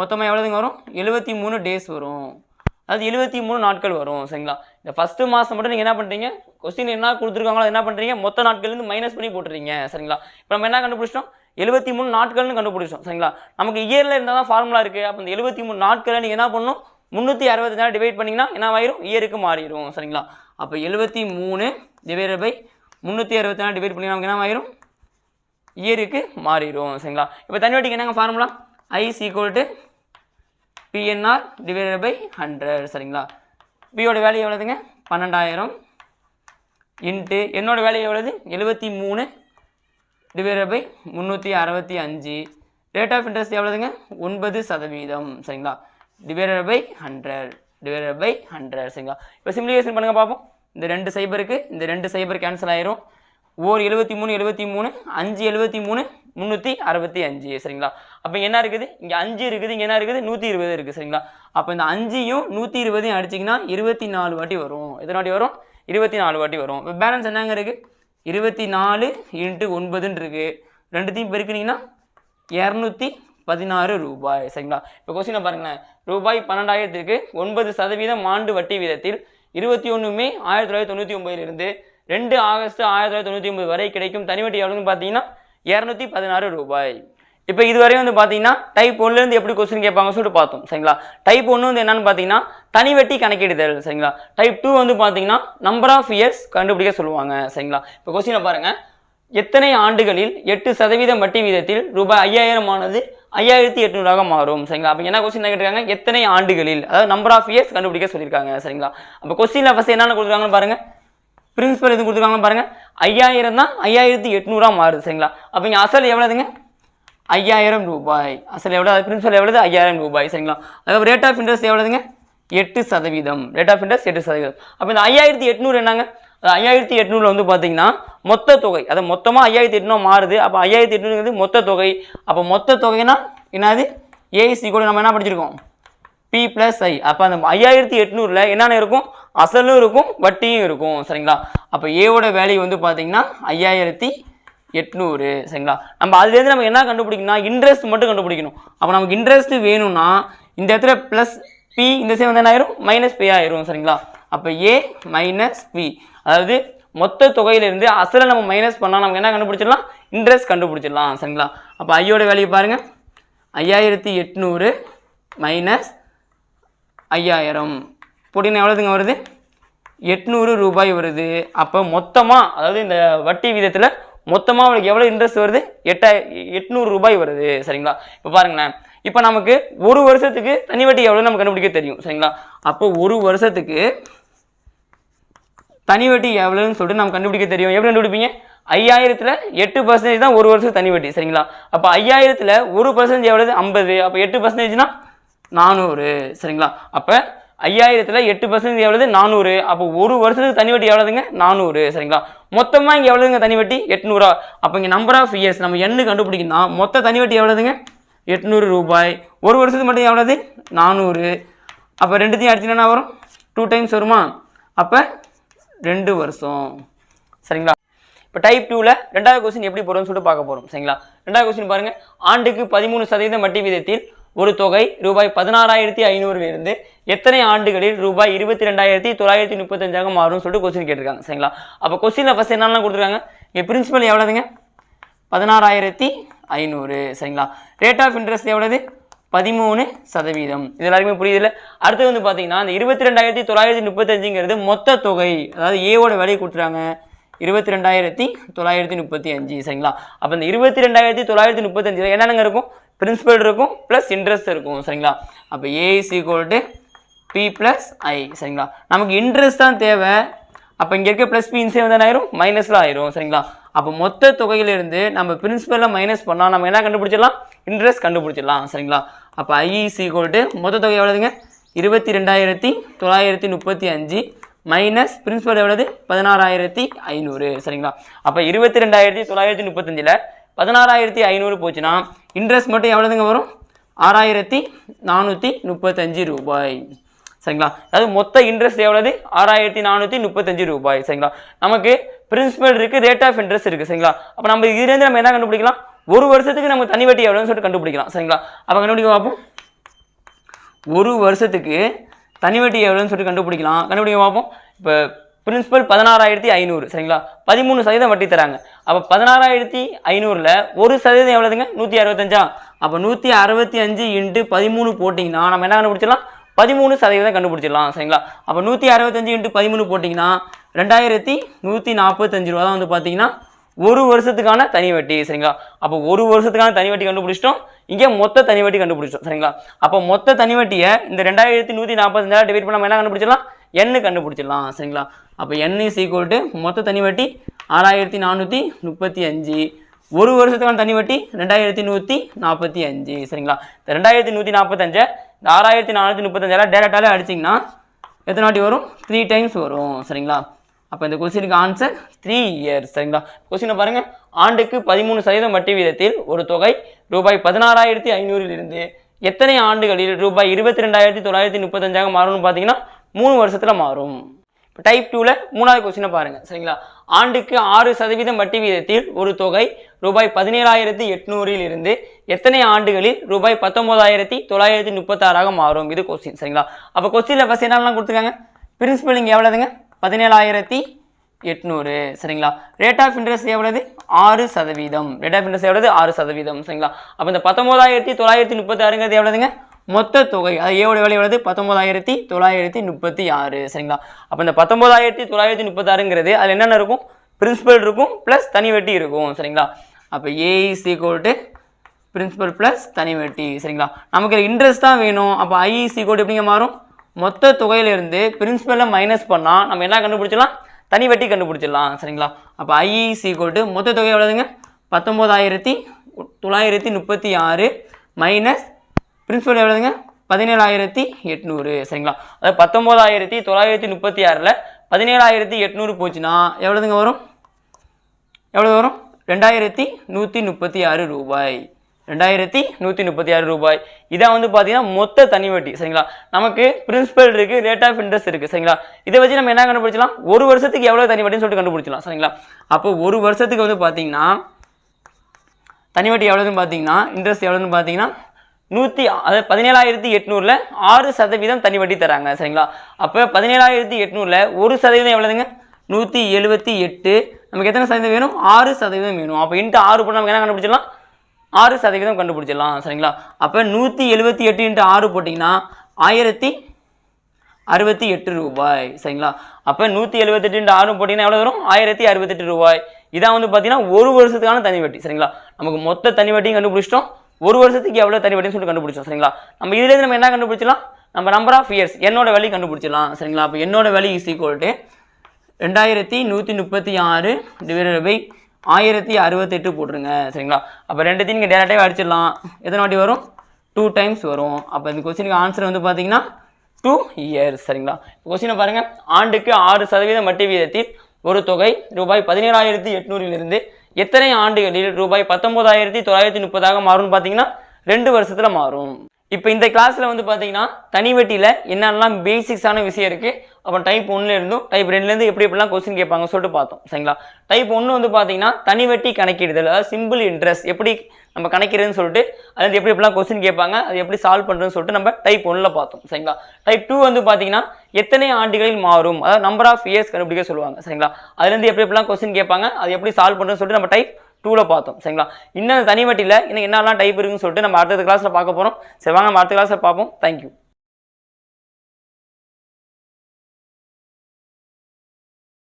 S1: மொத்தமாக எவ்வளோதுங்க வரும்? எழுபத்தி மூணு டேஸ் வரும். அதாவது எழுபத்தி மூணு நாட்கள் வரும் சரிங்களா? இந்த ஃபஸ்ட்டு மாதம் மட்டும் நீங்கள் என்ன பண்ணுறீங்க கொஸ்டின் என்ன கொடுத்துருக்காங்களோ அதை என்ன பண்ணுறீங்க மொத்த நாட்கள்லேருந்து மைனஸ் பண்ணி போட்டுறீங்க சரிங்களா? இப்போ நம்ம என்ன கண்டுபிடிச்சிட்டோம்? எழுபத்தி மூணு நாட்கள்னு கண்டுபிடிச்சோம் சரிங்களா? நமக்கு இயரில் இருந்தால் தான் ஃபார்முலா இருக்குது அப்போ இந்த எழுபத்தி மூணு நாட்களை நீங்கள் என்ன பண்ணணும்? முந்நூற்றி அறுபத்தஞ்சாயிரம் டிவைட் பண்ணிங்கன்னா என்ன ஆயிரும்? இயருக்கு மாறிடும் சரிங்களா? அப்போ எழுபத்தி மூணு டிவைட் பை முந்நூற்றி நாலு டிவைட் பண்ணி நமக்கு என்ன ஆயிரும் இயருக்கு மாறிடும் சரிங்களா? இப்போ தனி வட்டிக்கு என்னங்க formula I equal to PNR divided by hundred சரிங்களா? பியோட வேல்யூ எவ்வளோதுங்க பன்னெண்டாயிரம் இன்ட்டு என்னோட வேல்யூ எவ்வளோது எழுபத்தி மூணு டிவைடட் பை முந்நூற்றி அறுபத்தி அஞ்சு. ரேட் ஆஃப் இன்ட்ரெஸ்ட் எவ்வளோதுங்க ஒன்பது சதவீதம் சரிங்களா? Divided by hundred divided by hundred சரிங்களா? இப்போ சிம்ப்ளிகேஷன் பண்ணுங்கள் பார்ப்போம். இந்த ரெண்டு சைபருக்கு இந்த ரெண்டு சைபர் கேன்சல் ஆயிரும். ஓர் எழுபத்தி மூணு எழுபத்தி மூணு அஞ்சு எழுபத்தி மூணு முந்நூற்றி அறுபத்தி அஞ்சு. சரிங்களா? அப்போ என்ன இருக்குது? இங்கே அஞ்சு இருக்குது. இங்கே என்ன இருக்குது? நூற்றி இருபது இருக்குது சரிங்களா? அப்போ இந்த அஞ்சையும் நூற்றி இருபதையும் அடிச்சிங்கன்னா இருபத்தி நாலு வாட்டி வரும். எத்தனை வாட்டி வரும்? இருபத்தி நாலு வாட்டி வரும். இப்போ பேலன்ஸ் என்னங்க இருக்குது இருபத்தி நாலு இன்ட்டு ஒன்பதுன்னு இருக்குது ரெண்டுத்தையும் பெருக்குனீங்கன்னா இரநூத்தி பதினாறு ரூபாய். சரிங்களா? இப்போ கொஸ்டினை பாருங்களேன். ரூபாய் பன்னெண்டாயிரத்திற்கு ஒன்பது சதவீதம் ஆண்டு வட்டி வீதத்தில் இருபத்தி ஒன்று மே ஆயிரத்தி தொள்ளாயிரத்தி தொண்ணூற்றி ஒம்பதுலேருந்து ரெண்டு ஆகஸ்ட் ஆயிரத்தி தொள்ளாயிரத்தி தொண்ணூற்றி ஒன்பது வரை கிடைக்கும் தனி வட்டி எவ்வளோன்னு பார்த்தீங்கன்னா இரநூத்தி பதினாறு ரூபாய். இப்போ இதுவரை வந்து பார்த்தீங்கன்னா டைப் ஒன்லேருந்து எப்படி கொஸ்டின் கேட்பாங்க சொல்லிட்டு பார்த்தோம் சரிங்களா? டைப் ஒன்று வந்து என்னன்னு பார்த்தீங்கன்னா தனிவெட்டி கணக்கிடுதல் சரிங்களா? டைப் டூ வந்து பார்த்தீங்கன்னா நம்பர் ஆஃப் இயர்ஸ் கண்டுபிடிக்க சொல்லுவாங்க சரிங்களா? இப்போ கொஸ்டினை பாருங்கள் எத்தனை ஆண்டுகளில் எட்டு சதவீதம் வட்டி வீதத்தில் ரூபாய் ஐயாயிரம் ஆனது ஐயாயிரத்தி எட்நூறாக மாறும் சரிங்களா? அப்போ என்ன கொஸ்டின் கேட்டிருக்காங்க? எத்தனை ஆண்டுகளில்? அதாவது நம்பர் ஆஃப் இயர்ஸ் கண்டுபிடிக்க சொல்லியிருக்காங்க சரிங்களா? அப்போ கொஸ்டினில் ஃபஸ்ட் என்னென்ன கொடுத்துருக்காங்கன்னு பாருங்கள் பிரின்சிபல் எது கொடுத்துருக்காங்கன்னு பாருங்கள் ஐயாயிரம் தான் ஐயாயிரத்தி எட்நூறாக மாறுது சரிங்களா? அப்போ இங்கே அசல் எவ்வளோதுங்க ஐயாயிரம் ரூபாய். அசல் எவ்வளோ அது பிரின்சிபல் எவ்வளோது ஐயாயிரம் ரூபாய் சரிங்களா? அதாவது ரேட் ஆஃப் இன்ட்ரெஸ்ட் எவ்வளோதுங்க எட்டு சதவீதம். ரேட் ஆஃப் இன்ட்ரெஸ்ட் எட்டு சதவீதம். அப்போ இந்த ஐயாயிரத்தி எட்நூறு என்னங்க? ஐயாயிரத்தி எட்நூறில் வந்து பார்த்தீங்கன்னா மொத்த தொகை. அது மொத்தமாக ஐயாயிரத்தி எட்நூறு மாறுது. அப்போ ஐயாயிரத்தி எட்நூறுங்கிறது மொத்த தொகை. அப்போ மொத்த தொகைனா என்னது? ஏஐசி கூட நம்ம என்ன படிச்சிருக்கோம்? பி ப்ளஸ் ஐ அப்போ அந்த ஐயாயிரத்தி எட்நூறில் என்னென்ன இருக்கும்? அசலும் இருக்கும் வட்டியும் இருக்கும். சரிங்களா? அப்போ ஏவோட வேல்யூ வந்து பார்த்தீங்கன்னா ஐயாயிரத்தி எட்நூறு. சரிங்களா? நம்ம அதுலேருந்து நம்ம என்ன கண்டுபிடிக்கணும்னா இன்ட்ரெஸ்ட் மட்டும் கண்டுபிடிக்கணும். அப்போ நமக்கு இன்ட்ரெஸ்ட் வேணும்னா இந்த இடத்துல ப்ளஸ் பி இந்த சைடு வந்து என்ன ஆயிரும்? மைனஸ் பி ஆயிரும். சரிங்களா? அப்போ ஏ மைனஸ் பி அதாவது மொத்த தொகையிலிருந்து அசலை நம்ம மைனஸ் பண்ணால் நமக்கு என்ன கண்டுபிடிச்சிடலாம்? இன்ட்ரெஸ்ட் கண்டுபிடிச்சிடலாம் சரிங்களா? அப்போ ஐயோட வேல்யூ பாருங்கள் ஐயாயிரத்தி எட்நூறு மைனஸ் ஐயாயிரம். போட்டிங்கன்னா எவ்வளோதுங்க வருது? எட்நூறு ரூபாய் வருது. அப்போ மொத்தமாக அதாவது இந்த வட்டி விதத்தில் மொத்தமாக அவளுக்கு எவ்வளோ இன்ட்ரெஸ்ட் வருது? எட்டாய் எட்நூறு ரூபாய் வருது சரிங்களா? இப்போ பாருங்களேன். இப்போ நமக்கு ஒரு வருஷத்துக்கு தனி வட்டி எவ்வளோ நம்ம கண்டுபிடிக்க தெரியும் சரிங்களா? அப்போ ஒரு வருஷத்துக்கு தனி வட்டி எவ்வளோன்னு சொல்லிட்டு நம்ம கண்டுபிடிக்க தெரியும். எப்படி கண்டுபிடிப்பீங்க? ஐயாயிரத்தில் எட்டு பர்சன்டேஜ் தான் ஒரு வருஷம் தனி வட்டி சரிங்களா? அப்போ ஐயாயிரத்தில் ஒரு பர்சன்டேஜ் எவ்வளவு? ஐம்பது. அப்போ எட்டு பர்சன்டேஜ்னா நானூறு சரிங்களா? அப்போ ஐயாயிரத்தில் எட்டு பர்சன்டேஜ் எவ்வளவு? நானூறு. அப்போ ஒரு வருஷத்துக்கு தனி வட்டி எவ்வளோதுங்க நானூறு சரிங்களா? மொத்தமாக இங்கே எவ்வளோதுங்க தனி வட்டி? எட்நூறா. அப்போ இங்கே நம்பர் ஆஃப் இயர்ஸ் நம்ம எண்ணு கண்டுபிடிக்கணும்னா மொத்த தனி வட்டி எவ்வளோதுங்க எட்நூறு ரூபாய். ஒரு வருஷத்துக்கு மட்டும் எவ்வளோது நானூறு. அப்போ ரெண்டுத்தையும் அடிச்சுன்னா வரும்? டூ டைம்ஸ் வருமா? அப்போ ரெண்டு வருஷம். சரிங்களா? இப்போ டைப் டூவில் ரெண்டாவது கொஸ்டின் எப்படி போகிறோம்னு சொல்லிட்டு பார்க்க போகிறோம் சரிங்களா? ரெண்டாவது கொஸ்டின் பாருங்கள் ஆண்டுக்கு பதிமூணு சதவீதம் வட்டி விதத்தில் ஒரு தொகை ரூபாய் பதினாறாயிரத்தி ஐநூறுலேருந்து எத்தனை ஆண்டுகளில் ரூபாய் இருபத்தி ரெண்டாயிரத்தி தொள்ளாயிரத்தி முப்பத்தஞ்சாக மாறும்னு சொல்லிட்டு கொஸ்டின் கேட்டிருக்காங்க. சரிங்களா? அப்போ கொஸ்டினில் ஃபஸ்ட் என்னெல்லாம் கொடுத்துருக்காங்க? இங்கே பிரின்சிபல் எவ்வளோதுங்க பதினாறாயிரத்தி ஐநூறு. சரிங்களா? ரேட் ஆஃப் இன்ட்ரெஸ்ட் எவ்வளோது பதிமூணு சதவீதம். இது எல்லாருக்குமே புரியுதுல அடுத்து வந்து பார்த்தீங்கன்னா இந்த இருபத்தி ரெண்டாயிரத்தி தொள்ளாயிரத்தி முப்பத்தஞ்சுங்கிறது மொத்த தொகை அதாவது ஏவோட விலை கொடுத்துறாங்க இருபத்தி ரெண்டாயிரத்தி தொள்ளாயிரத்தி முப்பத்தி அஞ்சு சரிங்களா? அப்போ இந்த இருபத்தி ரெண்டாயிரத்தி தொள்ளாயிரத்தி முப்பத்தஞ்சில் என்னென்னங்க இருக்கும்? பிரின்சிபல் இருக்கும் ப்ளஸ் இன்ட்ரெஸ்ட் இருக்கும் சரிங்களா? அப்போ A is is equal to P plus I சரிங்களா? நமக்கு இன்ட்ரெஸ்ட் தான் தேவை. அப்போ இங்கே இருக்க ப்ளஸ் பி இன்சே வந்து ஆயிரும்? மைனஸில் ஆயிரும் சரிங்களா? அப்போ மொத்த தொகையிலிருந்து நம்ம பிரின்சிபலில் மைனஸ் பண்ணால் நம்ம என்ன கண்டுபிடிச்சிடலாம்? இன்ட்ரெஸ்ட் கண்டுபிடிச்சிடலாம் சரிங்களா? அப்போ ஐஇசி இஸ் ஈக்குவல் டு மொத்த தொகை எவ்வளோதுங்க இருபத்தி ரெண்டாயிரத்தி தொள்ளாயிரத்தி முப்பத்தி அஞ்சு மைனஸ் பிரின்சிபல் எவ்வளவு பதினாறாயிரத்தி ஐநூறு. சரிங்களா? அப்போ இருபத்தி ரெண்டாயிரத்தி தொள்ளாயிரத்தி முப்பத்தஞ்சில் பதினாறாயிரத்தி ஐநூறு போச்சுன்னா இன்ட்ரெஸ்ட் மட்டும் எவ்வளோதுங்க வரும்? ஆறாயிரத்தி நானூற்றி முப்பத்தஞ்சு ரூபாய். சரிங்களா? அதாவது மொத்த இன்ட்ரெஸ்ட் எவ்வளவு ஆறாயிரத்தி நானூற்றி முப்பத்தஞ்சு ரூபாய். சரிங்களா? நமக்கு பிரின்சிபல் இருக்குது ரேட் ஆஃப் இன்ட்ரெஸ்ட் இருக்குது சரிங்களா? அப்போ நம்ம இதுலேருந்து நம்ம என்ன கண்டுபிடிக்கலாம்? ஒரு வருஷத்துக்கு நம்ம தனி வட்டி எவ்வளோன்னு சொல்லிட்டு கண்டுபிடிக்கலாம். சரிங்களா? அப்போ கண்டுபிடிக்க பார்ப்போம். ஒரு வருஷத்துக்கு தனி வட்டி எவ்வளோன்னு சொல்லிட்டு கண்டுபிடிக்கலாம். கண்டுபிடிக்க பார்ப்போம். இப்போ பிரின்சிபல் பதினாறாயிரத்தி ஐநூறு சரிங்களா? பதிமூணு சதவீதம் வட்டி தராங்க. அப்போ பதினாறாயிரத்தி ஐநூறில் ஒரு சதவீதம் எவ்வளோதுங்க நூற்றி அறுபத்தஞ்சா? அப்போ நூற்றி அறுபத்தி அஞ்சு இன்ட்டு பதிமூணு போட்டிங்கன்னா நம்ம என்ன கண்டுபிடிச்சிடலாம்? பதிமூணு சதவீதம் கண்டுபிடிச்சிடலாம் சரிங்களா? அப்போ நூற்றி அறுபத்தஞ்சு இன்ட்டு பதிமூணு போட்டிங்கன்னா ரெண்டாயிரத்தி நூற்றி நாற்பத்தஞ்சு ரூபா தான் வந்து பார்த்தீங்கன்னா ஒரு வருஷத்துக்கான தனி வட்டி சரிங்களா? அப்போ ஒரு வருஷத்துக்கான தனி வட்டி கண்டுபிடிச்சிட்டோம். இங்கே மொத்த தனி வட்டி கண்டுபிடிச்சிட்டோம் சரிங்களா? அப்போ மொத்த தனி வட்டியை இந்த ரெண்டாயிரத்தி நூற்றி நாற்பத்தஞ்சாயிரம் டிவைட் பண்ண என்ன கண்டுபிடிச்சிடலாம்? எண்ணு கண்டுபிடிச்சிடலாம் சரிங்களா? அப்போ என் இஸ் ஈக்குவல் டு மொத்த தனி வட்டி ஆறாயிரத்தி நானூற்றி முப்பத்தி அஞ்சு. ஒரு வருஷத்துக்கான தனி வட்டி ரெண்டாயிரத்தி நூற்றி நாற்பத்தி அஞ்சு சரிங்களா? இந்த ரெண்டாயிரத்தி நூற்றி நாற்பத்தஞ்சு இந்த ஆறாயிரத்தி நானூற்றி முப்பத்தஞ்சாயிரம் டேரெக்டாலே அடிச்சிங்கன்னா எத்தனை வாட்டி வரும்? த்ரீ டைம்ஸ் வரும் சரிங்களா? அப்போ இந்த கொஸ்டினுக்கு ஆன்சர் த்ரீ இயர்ஸ் சரிங்களா? கொஸ்டினை பாருங்கள் ஆண்டுக்கு பதிமூணு சதவீதம் வட்டி வீதத்தில் ஒரு தொகை ரூபாய் பதினாறாயிரத்தி ஐநூறிலிருந்து எத்தனை ஆண்டுகளில் ரூபாய் இருபத்தி ரெண்டாயிரத்தி தொள்ளாயிரத்தி முப்பத்தஞ்சாக மாறும்னு பார்த்தீங்கன்னா மூணு வருஷத்தில் மாறும். இப்போ டைப் டூவில் மூணாவது கொஸ்டினை பாருங்கள் சரிங்களா? ஆண்டுக்கு ஆறு சதவீதம் வட்டி வீதத்தில் ஒரு தொகை ரூபாய் பதினேழாயிரத்தி எட்நூறில் இருந்து எத்தனை ஆண்டுகளில் ரூபாய் பத்தொம்போதாயிரத்தி தொள்ளாயிரத்தி முப்பத்தாறாக மாறும்? இது கொஸ்டின் சரிங்களா? அப்போ கொஸ்டினில் ஃபஸ்ட் என்னெல்லாம் கொடுத்துருக்காங்க? பிரின்சிபல் இங்கே எவ்வளோதுங்க பதினேழாயிரத்தி எட்நூறு. சரிங்களா? ரேட் ஆஃப் இன்ட்ரெஸ்ட் எவ்வளவு? ஆறு சதவீதம். ரேட் ஆஃப் இன்ட்ரெஸ்ட் எவ்வளவு? ஆறு சதவீதம். சரிங்களா? அப்போ இந்த பத்தொம்போதாயிரத்தி தொள்ளாயிரத்தி முப்பத்தாறுங்கிறது எவ்வளவுங்க? மொத்த தொகை. அது ஏவோட விலை எவ்வளவு? பத்தொம்போதாயிரத்தி தொள்ளாயிரத்தி முப்பத்தி ஆறு. சரிங்களா? அப்போ இந்த பத்தொம்போதாயிரத்தி தொள்ளாயிரத்தி முப்பத்தாறுங்கிறது அதில் என்னென்ன இருக்கும்? பிரின்சிபல் இருக்கும் ப்ளஸ் தனி வட்டி இருக்கும். சரிங்களா? அப்போ A is equal to principal plus தனி வட்டி. சரிங்களா? நமக்கு இன்ட்ரெஸ்ட் தான் வேணும். அப்போ ஐஇசி இஸ் ஈக்குவல் எப்படிங்க மாறும்? மொத்த தொகையிலிருந்து பிரின்சிபலை மைனஸ் பண்ணால் நம்ம என்ன கண்டுபிடிச்சிடலாம்? தனி வட்டி கண்டுபிடிச்சிடலாம் சரிங்களா? அப்போ ஐஇசி இஸ் டு மொத்த தொகை எவ்வளோதுங்க பத்தொம்போதாயிரத்தி தொள்ளாயிரத்தி முப்பத்தி ஆறு மைனஸ் பிரின்சிபல் எவ்வளோதுங்க பதினேழாயிரத்தி எட்நூறு சரிங்களா? அதாவது பத்தொம்போதாயிரத்தி தொள்ளாயிரத்தி முப்பத்தி ஆறில் பதினேழாயிரத்தி எட்நூறு போச்சுன்னா எவ்வளோதுங்க வரும்? எவ்வளோ வரும்? ரெண்டாயிரத்தி நூற்றி முப்பத்தி ஆறு ரூபாய். ரெண்டாயிரத்தி நூற்றி முப்பத்தி ஆறு ரூபாய். இதான் வந்து பார்த்தீங்கன்னா மொத்த தனி வட்டி சரிங்களா? நமக்கு பிரின்சிபல் இருக்குது ரேட் ஆஃப் இன்ட்ரெஸ்ட் இருக்குது சரிங்களா? இதை வச்சு நம்ம என்ன கண்டுபிடிச்சலாம் ஒரு வருஷத்துக்கு எவ்வளோ தனி வட்டின்னு சொல்லிட்டு கண்டுபிடிச்சலாம் சரிங்களா? அப்போ ஒரு வருஷத்துக்கு வந்து பார்த்தீங்கன்னா தனி வட்டி எவ்வளோன்னு பார்த்தீங்கன்னா இன்ட்ரெஸ்ட் எவ்வளோன்னு பார்த்தீங்கன்னா நூற்றி அதாவது பதினேழாயிரத்தி எட்நூறில் ஆறு சதவீதம் தனி வட்டி தராங்க சரிங்களா? அப்போ பதினேழாயிரத்தி எட்நூறில் ஒரு சதவீதம் எவ்வளோதுங்க நூற்றி எழுபத்தி எட்டு. நமக்கு எத்தனை சதவீதம் வேணும்? ஆறு சதவீதம் வேணும். அப்போ இன்ட்டு ஆறு போட்டு நமக்கு என்ன கண்டுபிடிச்சலாம் ஆறு சதவீதம் கண்டுபிடிச்சிடலாம் சரிங்களா? அப்போ நூற்றி எழுபத்தி எட்டு இன்ட்டு ஆறு போட்டிங்கன்னா ஆயிரத்தி அறுபத்தி எட்டு ரூபாய் சரிங்களா? அப்போ நூற்றி எழுபத்தெட்டு இன்ட்டு ஆறு போட்டிங்கன்னா எவ்வளோ வரும்? ஆயிரத்தி அறுபத்தெட்டு ரூபாய். இதான் வந்து பார்த்தீங்கன்னா ஒரு வருஷத்துக்கான தனி வட்டி சரிங்களா? நமக்கு மொத்த தனி வட்டியும் கண்டுபிடிச்சிட்டோம். ஒரு வருஷத்துக்கு எவ்வளோ தனி வட்டின்னு சொல்லிட்டு கண்டுபிடிச்சோம் சரிங்களா? நம்ம இதுலேருந்து நம்ம என்ன கண்டுபிடிச்சலாம் நம்ம நம்பர் ஆஃப் இயர்ஸ் என்னோட வேல்யூ கண்டுபிடிச்சிடலாம் சரிங்களா? அப்போ என்னோட வேல்யூ இஸ் ஈக்குவல் டு ரெண்டாயிரத்தி நூற்றி முப்பத்தி ஆறு டிவைடட் பை ஆயிரத்தி அறுபத்தெட்டு போட்டுருங்க சரிங்களா? அப்போ ரெண்டுத்தையும் நீங்கள் டேரெக்டாகவே அடிச்சிடலாம். எத்தனை வாட்டி வரும்? டூ டைம்ஸ் வரும். அப்போ இந்த கொஸ்டினுக்கு ஆன்சர் வந்து பார்த்தீங்கன்னா டூ இயர்ஸ் சரிங்களா? கொஸ்டினை பாருங்கள் ஆண்டுக்கு ஆறு சதவீதம் வட்டி வீதத்தில் ஒரு தொகை ரூபாய் பதினேழாயிரத்தி எட்நூறிலிருந்து எத்தனை ஆண்டுகளில் ரூபாய் பத்தொம்போதாயிரத்தி தொள்ளாயிரத்தி முப்பதாக மாறும்னு பார்த்தீங்கன்னா ரெண்டு வருஷத்தில் மாறும். இப்போ இந்த கிளாஸில் வந்து பார்த்தீங்கன்னா தனி வட்டியில் என்னென்னலாம் பேசிக்ஸான விஷயம் இருக்குது அப்புறம் டைப் ஒன்றுலேருந்தும் டைப் ரெண்டுலேருந்து எப்படி எப்படிலாம் கொஸ்டின் கேட்பாங்க சொல்லிட்டு பார்த்தோம் சரிங்களா? டைப் ஒன்று வந்து பார்த்தீங்கன்னா தனி வட்டி கணக்கிடுதல் அதாவது சிம்பிள் இன்ட்ரெஸ்ட் எப்படி நம்ம கணக்கிறதுன்னு சொல்லிட்டு அது எப்படி எப்படிலாம் கொஸ்டின் கேட்பாங்க அது எப்படி சால்வ் பண்ணுறதுன்னு சொல்லிட்டு நம்ம டைப் ஒன்றில் பார்த்தோம் சரிங்களா? டைப் டூ வந்து பார்த்தீங்கன்னா எத்தனை ஆண்டுகளில் மாறும் அதாவது நம்பர் ஆஃப் இயர்ஸ் கண்டுபிடிக்க சொல்லுவாங்க சரிங்களா? அதுலேருந்து எப்படி எப்படிலாம் கொஸ்டின் கேட்பாங்க அது எப்படி சால்வ் பண்ணுறதுன்னு சொல்லிட்டு நம்ம டைப் டூவில் பார்த்தோம் சரிங்களா? இன்னும் தனி வட்டியில் இன்னும் என்னெல்லாம் டைப் இருக்குன்னு சொல்லிட்டு நம்ம அடுத்த கிளாஸில் பார்க்க போகிறோம் சரி வாங்க நம்ம அடுத்த கிளாஸில் பார்ப்போம். தேங்க்யூ